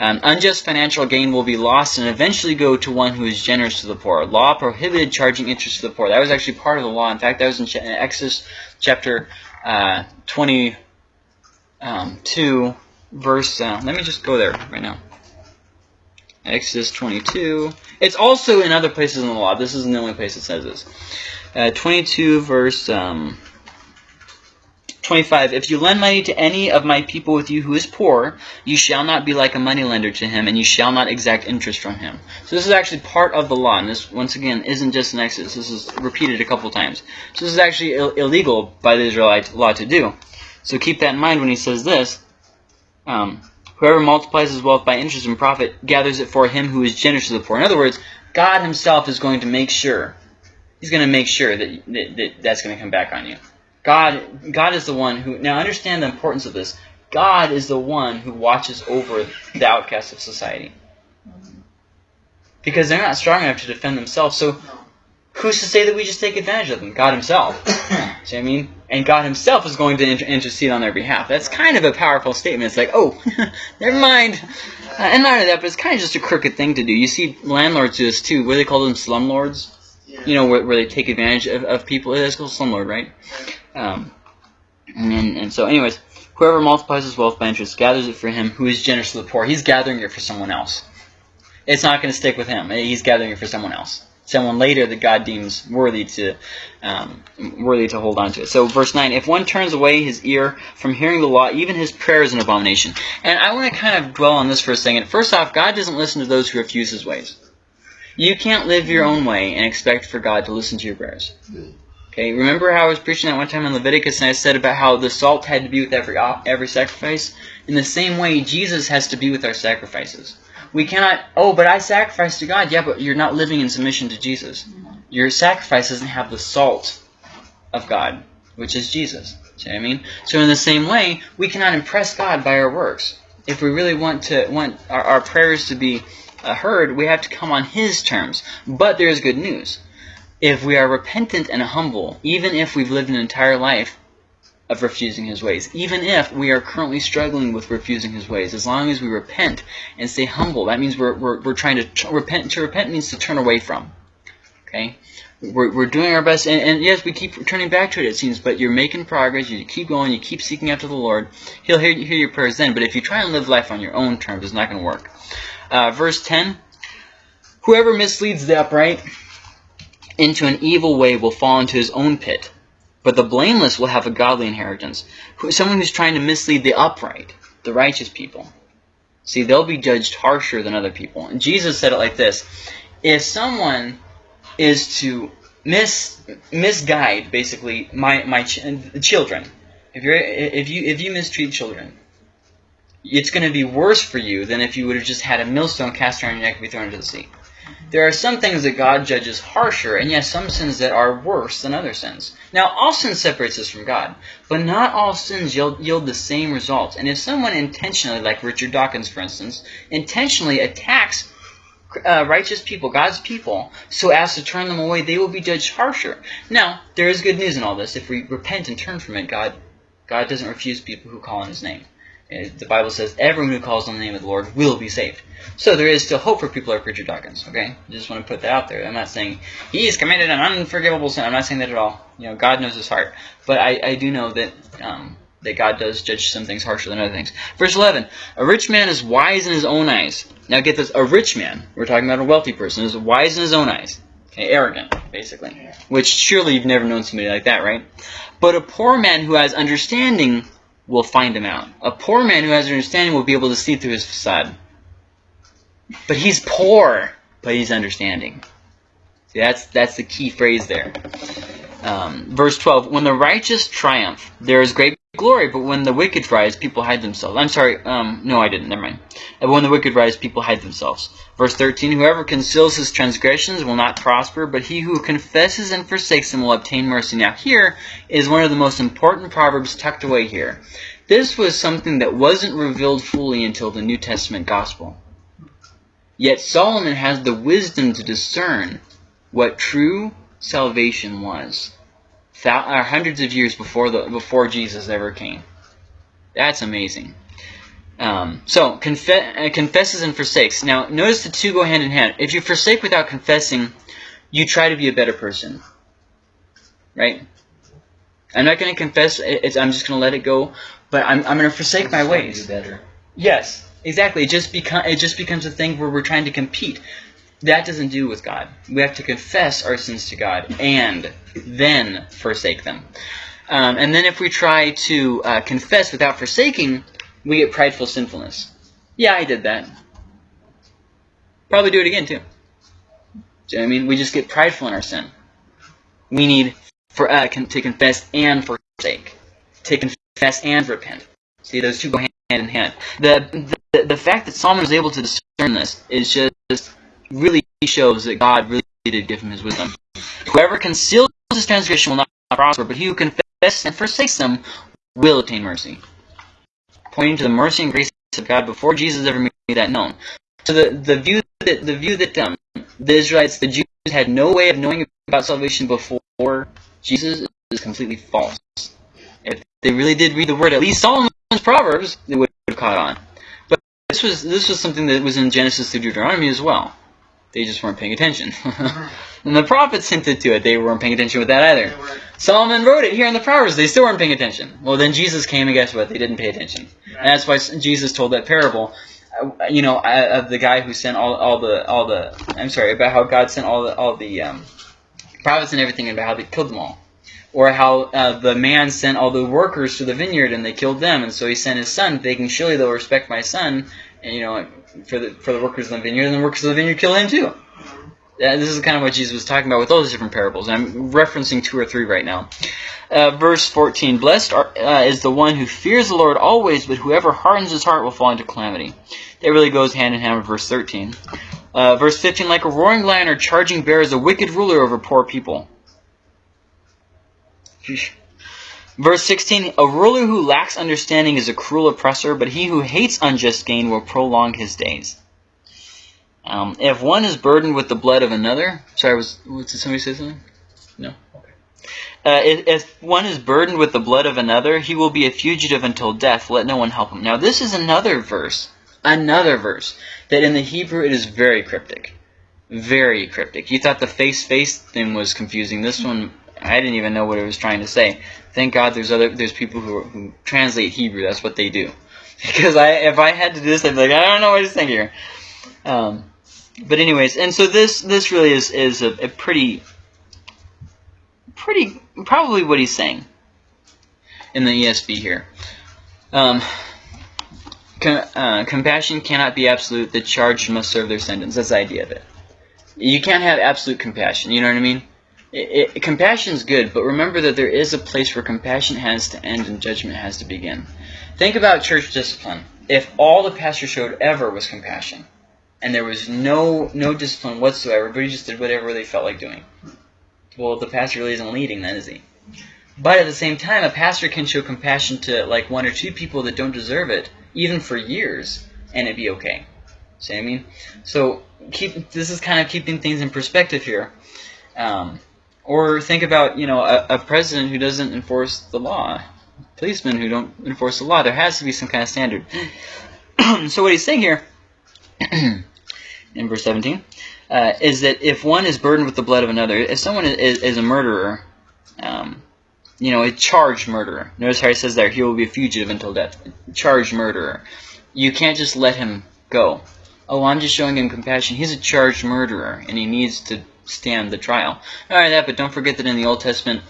Um, unjust financial gain will be lost and eventually go to one who is generous to the poor. Law prohibited charging interest to the poor. That was actually part of the law. In fact, that was in, Ch- Exodus chapter uh, 22, um, verse. Uh, let me just go there right now. Exodus 22. It's also in other places in the law. This isn't the only place it says this. Uh, 22, verse um, 25. If you lend money to any of my people with you who is poor, you shall not be like a moneylender to him, and you shall not exact interest from him. So this is actually part of the law, and this, once again, isn't just an Exodus. This is repeated a couple times. So this is actually Ill illegal by the Israelite law to do. So keep that in mind when he says this. Um, Whoever multiplies his wealth by interest and profit gathers it for him who is generous to the poor. In other words, God himself is going to make sure, he's going to make sure that, that, that that's going to come back on you. God, God is the one who, now understand the importance of this. God is the one who watches over the outcasts of society. Because they're not strong enough to defend themselves. So who's to say that we just take advantage of them? God himself. See what I mean? And God himself is going to inter intercede on their behalf. That's kind of a powerful statement. It's like, oh, never mind. Uh, and not only that, but it's kind of just a crooked thing to do. You see landlords do this too. What do they call them? Slumlords? Yeah. You know, where, where they take advantage of, of people. It's called slumlord, right? Um, and, and so, anyways, whoever multiplies his wealth by interest gathers it for him who is generous to the poor. He's gathering it for someone else. It's not going to stick with him. He's gathering it for someone else. Someone later that God deems worthy to um, worthy to hold on to it. So verse 9, if one turns away his ear from hearing the law, even his prayer is an abomination. And I want to kind of dwell on this for a second. First off, God doesn't listen to those who refuse his ways. You can't live your own way and expect for God to listen to your prayers. Okay, remember how I was preaching that one time in Leviticus and I said about how the salt had to be with every every sacrifice? In the same way, Jesus has to be with our sacrifices. We cannot, oh, but I sacrifice to God. Yeah, but you're not living in submission to Jesus. Your sacrifice doesn't have the salt of God, which is Jesus. See what I mean? So in the same way, we cannot impress God by our works. If we really want to want our, our prayers to be uh, heard, we have to come on His terms. But there is good news. If we are repentant and humble, even if we've lived an entire life of refusing his ways. Even if we are currently struggling with refusing his ways, as long as we repent and stay humble, that means we're, we're, we're trying to repent. To repent means to turn away from. Okay? We're, we're doing our best, and, and yes, we keep turning back to it, it seems, but you're making progress, you keep going, you keep seeking after the Lord. He'll hear, hear your prayers then, but if you try and live life on your own terms, it's not going to work. Uh, verse 10 Whoever misleads the upright into an evil way will fall into his own pit. But the blameless will have a godly inheritance. Someone who's trying to mislead the upright, the righteous people. See, they'll be judged harsher than other people. And Jesus said it like this. If someone is to mis misguide, basically, my, my ch children, if, you're, if, you, if you mistreat children, it's going to be worse for you than if you would have just had a millstone cast around your neck and be thrown into the sea. There are some things that God judges harsher, and yes, some sins that are worse than other sins. Now, all sin separates us from God, but not all sins yield, yield the same results. And if someone intentionally, like Richard Dawkins, for instance, intentionally attacks uh, righteous people, God's people, so as to turn them away, they will be judged harsher. Now, there is good news in all this. If we repent and turn from it, God, God doesn't refuse people who call on His name. The Bible says everyone who calls on the name of the Lord will be saved. So there is still hope for people like Richard Dawkins, okay? I just want to put that out there. I'm not saying he's committed an unforgivable sin. I'm not saying that at all. You know, God knows his heart. But I, I do know that um, that God does judge some things harsher than other things. Verse 11, a rich man is wise in his own eyes. Now get this, a rich man, we're talking about a wealthy person, is wise in his own eyes. Okay, arrogant, basically. Which surely you've never known somebody like that, right? But a poor man who has understanding will find him out. A poor man who has understanding will be able to see through his facade. But he's poor, but he's understanding. See, that's that's the key phrase there. Um, verse 12, when the righteous triumph, there is great glory, but when the wicked rise, people hide themselves. I'm sorry, um, no, I didn't. Never mind. Uh, When the wicked rise, people hide themselves. Verse 13, Whoever conceals his transgressions will not prosper, but he who confesses and forsakes them will obtain mercy. Now here is one of the most important proverbs tucked away here. This was something that wasn't revealed fully until the New Testament gospel. Yet Solomon has the wisdom to discern what true salvation was thou- uh, hundreds of years before the before Jesus ever came. That's amazing. Um, so confe- uh, confesses and forsakes. Now notice the two go hand in hand. If you forsake without confessing, you try to be a better person, right? I'm not going to confess. It's, I'm just going to let it go. But I'm, I'm going to forsake my ways. Yes, exactly. It just become it just becomes a thing where we're trying to compete. That doesn't do with God. We have to confess our sins to God and then forsake them. Um, and then if we try to uh, confess without forsaking, we get prideful sinfulness. Yeah, I did that. Probably do it again too. Do you know I mean? We just get prideful in our sin. We need for uh, con- to confess and forsake. To confess and repent. See, those two go hand in hand. The, the the fact that Solomon was able to discern this is just really shows that God really did give him his wisdom. Whoever conceals his transgression will not prosper, but he who confesses and forsakes them will obtain mercy. Pointing to the mercy and grace of God before Jesus ever made that known. So the, the view that the view that um, the Israelites, the Jews, had no way of knowing about salvation before Jesus is completely false. If they really did read the word, at least Solomon's Proverbs, they would have caught on. But this was this was something that was in Genesis through Deuteronomy as well. They just weren't paying attention. and the prophets hinted to it. They weren't paying attention with that either. Solomon wrote it here in the Proverbs. They still weren't paying attention. Well, then Jesus came, and guess what? They didn't pay attention. And that's why Jesus told that parable. uh, You know, uh, of the guy who sent all, all the all the. I'm sorry about how God sent all the all the um, prophets and everything, and about how they killed them all, or how uh, the man sent all the workers to the vineyard and they killed them, and so he sent his son, thinking surely they'll respect my son, and you know, for the for the workers in the vineyard, and the workers of the vineyard kill him too. Uh, this is kind of what Jesus was talking about with all those different parables. and I'm referencing two or three right now. Uh, verse 14 Blessed are, uh, is the one who fears the Lord always, but whoever hardens his heart will fall into calamity. That really goes hand in hand with verse 13. Uh, verse 15 Like a roaring lion or charging bear is a wicked ruler over poor people. Sheesh. Verse 16 A ruler who lacks understanding is a cruel oppressor, but he who hates unjust gain will prolong his days. Um, if one is burdened with the blood of another, sorry, was, did somebody say something? No. Okay. Uh, if, if one is burdened with the blood of another, he will be a fugitive until death. Let no one help him. Now, this is another verse, another verse that in the Hebrew it is very cryptic, very cryptic. You thought the face face thing was confusing. This one, I didn't even know what it was trying to say. Thank God, there's other there's people who who translate Hebrew. That's what they do. Because I if I had to do this, I'd be like, I don't know what he's saying here. Um, but anyways, and so this this really is is a, a pretty pretty probably what he's saying in the ESV here. Um, com- uh, compassion cannot be absolute. The charged must serve their sentence. That's the idea of it. You can't have absolute compassion. You know what I mean? It, it, compassion's good, but remember that there is a place where compassion has to end and judgment has to begin. Think about church discipline. If all the pastor showed ever was compassion, and there was no no discipline whatsoever, everybody just did whatever they felt like doing. Well, the pastor really isn't leading then, is he? But at the same time, a pastor can show compassion to like one or two people that don't deserve it, even for years, and it'd be okay. See what I mean? So keep this is kind of keeping things in perspective here. Um, or think about you know a, a president who doesn't enforce the law, policemen who don't enforce the law. There has to be some kind of standard. so what he's saying here in verse 17 uh, is that if one is burdened with the blood of another, if someone is, is a murderer, um, you know, a charged murderer. Notice how he says there, he will be a fugitive until death. Charged murderer. You can't just let him go. Oh, I'm just showing him compassion. He's a charged murderer, and he needs to stand the trial. All right, that, but don't forget that in the Old Testament,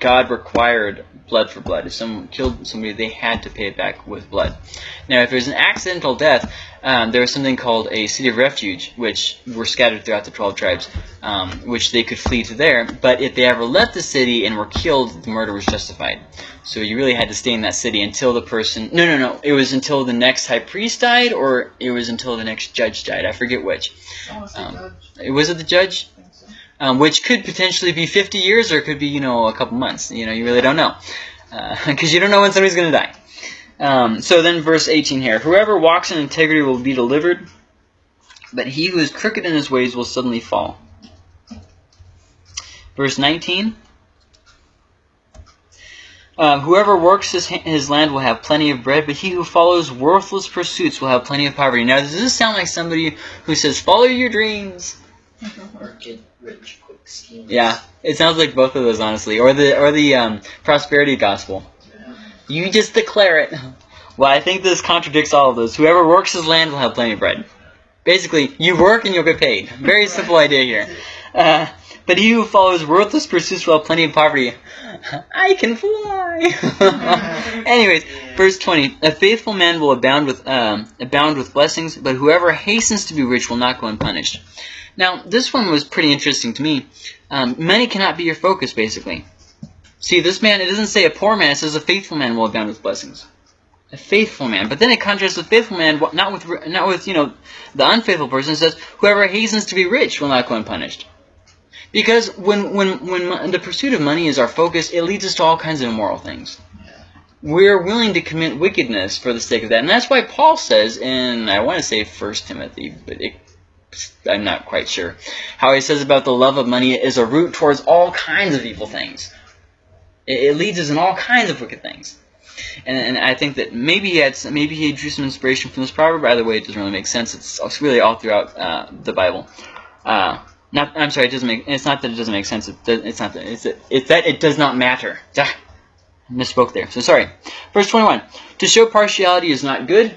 God required blood for blood. If someone killed somebody, they had to pay it back with blood. Now, if there's an accidental death, um, there was something called a city of refuge, which were scattered throughout the 12 tribes, um, which they could flee to there. But if they ever left the city and were killed, the murder was justified. So you really had to stay in that city until the person. No, no, no. It was until the next high priest died, or it was until the next judge died. I forget which. Um, Was it the judge? Um, which could potentially be 50 years or it could be, you know, a couple months. You know, you really don't know. Because you don't know when somebody's going to die. Um, so then verse 18 here. Whoever walks in integrity will be delivered, but he who is crooked in his ways will suddenly fall. Verse 19. Uh, whoever works his, his land will have plenty of bread, but he who follows worthless pursuits will have plenty of poverty. Now, does this sound like somebody who says, follow your dreams? Or get rich quick schemes. Yeah, it sounds like both of those, honestly, or the or the um, prosperity gospel. You just declare it. Well, I think this contradicts all of those. Whoever works his land will have plenty of bread. Basically, you work and you'll get paid. Very simple idea here. Uh, but he who follows worthless pursuits will have plenty of poverty. I can fly. Anyways, verse twenty: A faithful man will abound with um, abound with blessings, but whoever hastens to be rich will not go unpunished. Now, this one was pretty interesting to me. Um, money cannot be your focus, basically. See, this man, it doesn't say a poor man, it says a faithful man will abound with blessings. A faithful man. But then it contrasts with faithful man, not with, not with you know, the unfaithful person. It says, whoever hastens to be rich will not go unpunished. Because when, when, when the pursuit of money is our focus, it leads us to all kinds of immoral things. We're willing to commit wickedness for the sake of that. And that's why Paul says in, I want to say First Timothy, but it I'm not quite sure. How he says about the love of money is a route towards all kinds of evil things. It, it leads us in all kinds of wicked things. And, and I think that maybe he had some, maybe he drew some inspiration from this proverb. By the way, it doesn't really make sense. It's, it's really all throughout uh, the Bible. Uh, not, I'm sorry, it doesn't make. It's not that it doesn't make sense. It does, it's not that. It's, it's that it does not matter. Ah, misspoke there. So sorry. Verse 21. To show partiality is not good,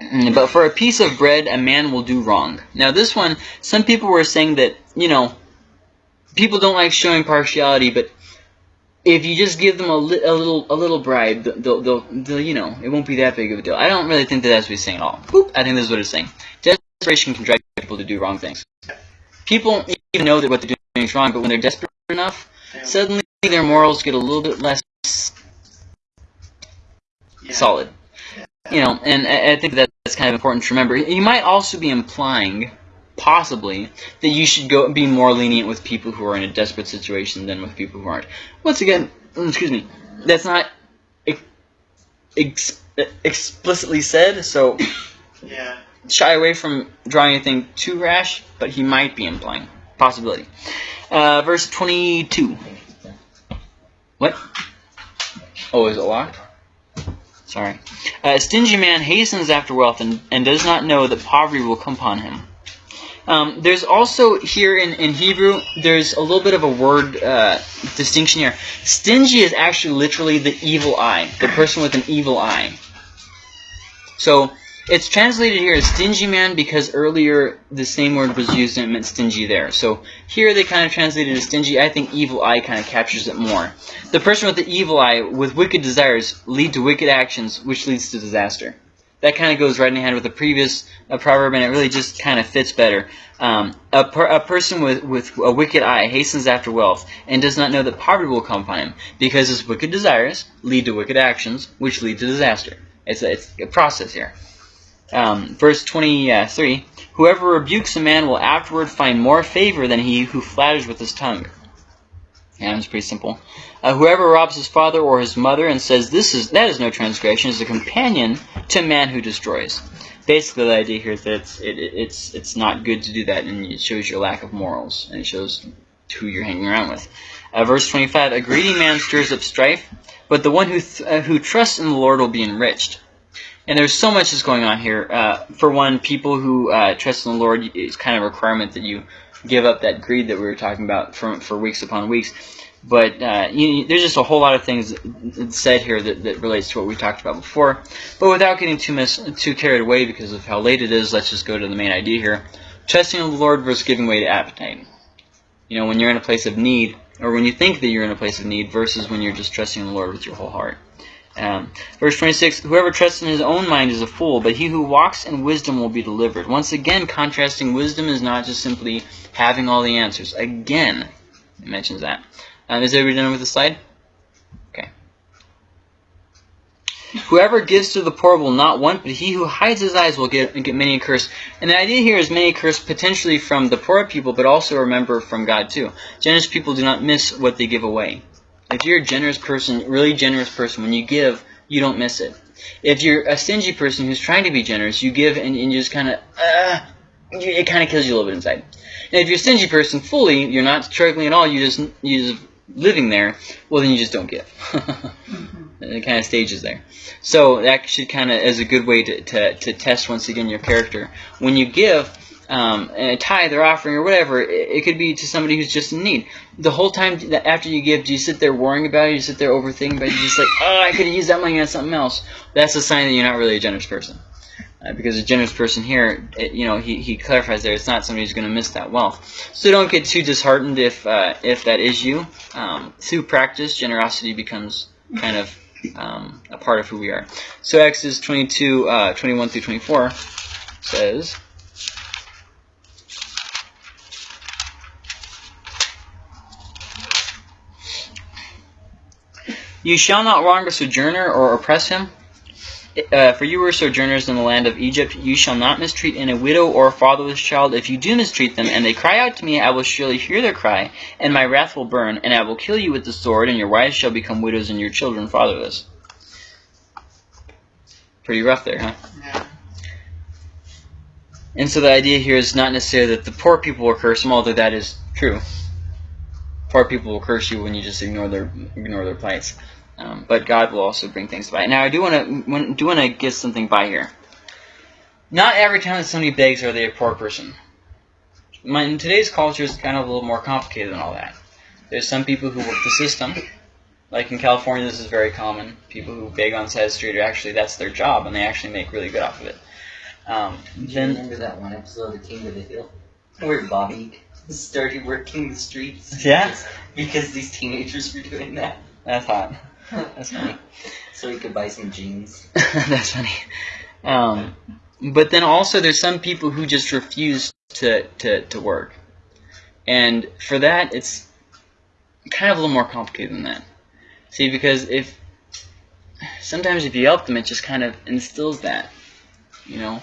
Mm, but for a piece of bread, a man will do wrong. Now, this one, some people were saying that, you know, people don't like showing partiality, but if you just give them a, li a little a little bribe, they'll, they'll, they'll, you know, it won't be that big of a deal. I don't really think that that's what he's saying at all. Boop, I think this is what it's saying. Desperation can drive people to do wrong things. People even know that what they're doing is wrong, but when they're desperate enough, suddenly their morals get a little bit less Yeah. solid. You know, and I think that that's kind of important to remember. You might also be implying, possibly, that you should go be more lenient with people who are in a desperate situation than with people who aren't. Once again, mm, excuse me, that's not ex- ex- explicitly said, so Yeah. shy away from drawing anything too rash, but he might be implying. Possibility. Uh, verse 22. What? Oh, is it locked? Sorry. Uh, a stingy man hastens after wealth and, and does not know that poverty will come upon him. Um, there's also here in, in Hebrew, there's a little bit of a word uh, distinction here. Stingy is actually literally the evil eye, the person with an evil eye. So it's translated here as stingy man because earlier the same word was used and it meant stingy there. So here they kind of translated as stingy. I think evil eye kind of captures it more. The person with the evil eye with wicked desires lead to wicked actions, which leads to disaster. That kind of goes right in hand with the previous uh, proverb, and it really just kind of fits better. Um, a, per, a person with, with a wicked eye hastens after wealth and does not know that poverty will come upon him, because his wicked desires lead to wicked actions, which lead to disaster. It's a, it's a process here. Um, verse 23 Whoever rebukes a man will afterward find more favor than he who flatters with his tongue. Yeah, it's pretty simple. Uh, whoever robs his father or his mother and says this is that is no transgression is a companion to a man who destroys. Basically, the idea here is that it's it, it- it's it's not good to do that, and it shows your lack of morals, and it shows who you're hanging around with. Uh, verse 25: A greedy man stirs up strife, but the one who uh, who trusts in the Lord will be enriched. And there's so much that's going on here. Uh, for one, people who uh, trust in the Lord, it's kind of a requirement that you give up that greed that we were talking about for, for weeks upon weeks. But uh, you, there's just a whole lot of things said here that, that relates to what we talked about before. But without getting too mis- too carried away because of how late it is, let's just go to the main idea here. Trusting in the Lord versus giving way to appetite. You know, when you're in a place of need, or when you think that you're in a place of need, versus when you're just trusting the Lord with your whole heart. Um, verse 26, Whoever trusts in his own mind is a fool, but he who walks in wisdom will be delivered. Once again, contrasting wisdom is not just simply having all the answers. Again, it mentions that. Um, is everybody done with the slide? Okay. Whoever gives to the poor will not want, but he who hides his eyes will get, get many a curse. And the idea here is many a curse potentially from the poor people, but also remember from God too. Generous people do not miss what they give away. If you're a generous person, really generous person, when you give, you don't miss it. If you're a stingy person who's trying to be generous, you give and, and you just kind of, uh, it kind of kills you a little bit inside. And if you're a stingy person fully, you're not struggling at all, you just, you just living there, well then you just don't give. it kind of stages there. So that should kind of as a good way to, to, to test once again your character. When you give, um, a tithe or offering or whatever, it, it, could be to somebody who's just in need. The whole time that after you give, do you sit there worrying about it? You sit there overthinking about it? You're just like, oh, I could have used that money on something else. That's a sign that you're not really a generous person. Uh, because a generous person here, it, you know, he, he clarifies there, it's not somebody who's going to miss that wealth. So don't get too disheartened if uh, if that is you. Um, through practice, generosity becomes kind of um, a part of who we are. So Exodus 22, uh, 21 through 24 says, You shall not wrong a sojourner or oppress him. Uh, for you were sojourners in the land of Egypt. You shall not mistreat in a widow or a fatherless child. If you do mistreat them, and they cry out to me, I will surely hear their cry, and my wrath will burn, and I will kill you with the sword, and your wives shall become widows, and your children fatherless. Pretty rough there, huh? Yeah. And so the idea here is not necessarily that the poor people will cursed, although that is true. Poor people will curse you when you just ignore their ignore their plights. Um, but God will also bring things by. Now I do want to do want to get something by here. Not every time that somebody begs are they a poor person. In today's culture, it's kind of a little more complicated than all that. There's some people who work the system. Like in California, this is very common. People who beg on side street are actually that's their job, and they actually make really good off of it. Um, Do you then remember that one episode of The King of the Hill where Bobby started working the streets? Yeah. Because, these teenagers were doing that. that's hot. That's funny. So he could buy some jeans. That's funny. Um, but then also there's some people who just refuse to, to, to work. And for that, it's kind of a little more complicated than that. See, because if sometimes if you help them, it just kind of instills that, you know.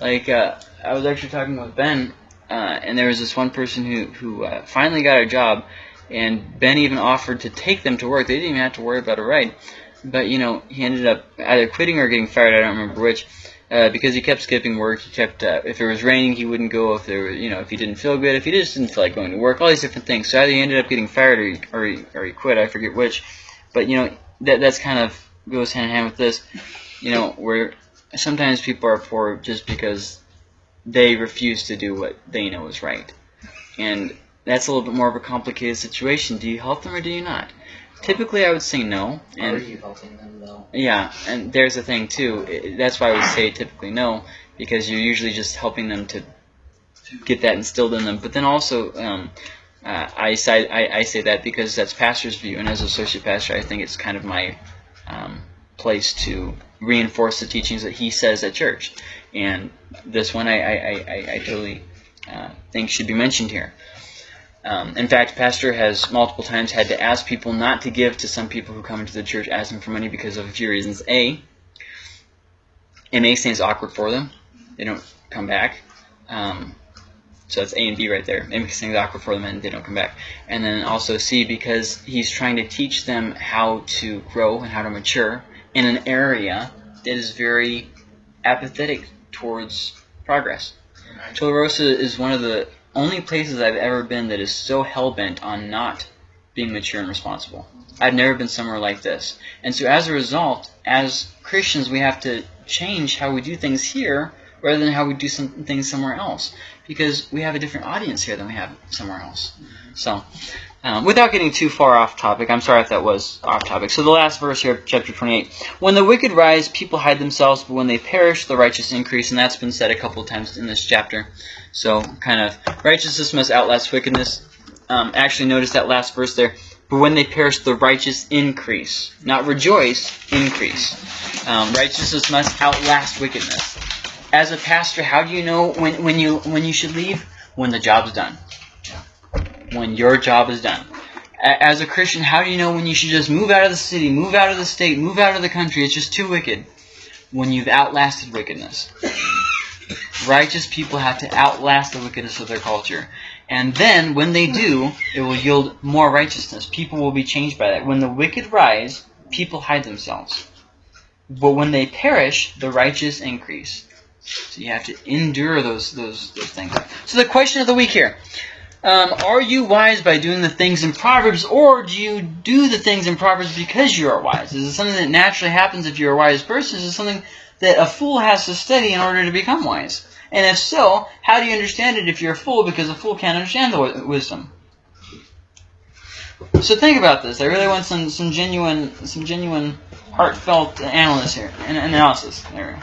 Like uh, I was actually talking with Ben, uh, and there was this one person who who uh, finally got a job, and Ben even offered to take them to work. They didn't even have to worry about a ride. But, you know, he ended up either quitting or getting fired, I don't remember which, uh, because he kept skipping work. He kept, uh, if it was raining, he wouldn't go. If there was, you know, if he didn't feel good, if he just didn't feel like going to work, all these different things. So either he ended up getting fired or he, or he, or he quit, I forget which. But, you know, that that's kind of goes hand in hand with this, you know, where sometimes people are poor just because they refuse to do what they know is right. And that's a little bit more of a complicated situation. Do you help them or do you not? Typically, I would say no. How are you helping them though? yeah, and there's a thing too. That's why I would say typically no, because you're usually just helping them to get that instilled in them. But then also, um, uh, I, say, I, I say that because that's pastor's view, and as associate pastor, I think it's kind of my um, place to reinforce the teachings that he says at church. And this one I, I, I, I- totally uh, think should be mentioned here. Um, in fact, Pastor has multiple times had to ask people not to give to some people who come into the church asking for money because of a few reasons. A, it makes things awkward for them. They don't come back. Um, so that's A and B right there. It makes things awkward for them and they don't come back. And then also C, because he's trying to teach them how to grow and how to mature in an area that is very apathetic towards progress. Tularosa is one of the only places I've ever been that is so hell-bent on not being mature and responsible. I've never been somewhere like this. And so as a result, as Christians, we have to change how we do things here rather than how we do some things somewhere else. Because we have a different audience here than we have somewhere else. So, um, without getting too far off topic, I'm sorry if that was off topic. So the last verse here, chapter 28. When the wicked rise, people hide themselves, but when they perish, the righteous increase. And that's been said a couple times in this chapter. So, kind of, righteousness must outlast wickedness. Um, actually, notice that last verse there. But when they perish, the righteous increase. Not rejoice, increase. Um, righteousness must outlast wickedness. As a pastor, how do you know when, when you when you should leave? When the job's done. When your job is done. As a Christian, how do you know when you should just move out of the city, move out of the state, move out of the country? It's just too wicked. When you've outlasted wickedness. Righteous people have to outlast the wickedness of their culture. And then, when they do, it will yield more righteousness. People will be changed by that. When the wicked rise, people hide themselves. But when they perish, the righteous increase. So you have to endure those those those things. So the question of the week here: um, Are you wise by doing the things in Proverbs, or do you do the things in Proverbs because you are wise? Is it something that naturally happens if you're a wise person? Is it something that a fool has to study in order to become wise? And if so, how do you understand it if you're a fool? Because a fool can't understand the wisdom. So think about this. I really want some some genuine some genuine heartfelt analysis here, an analysis. There.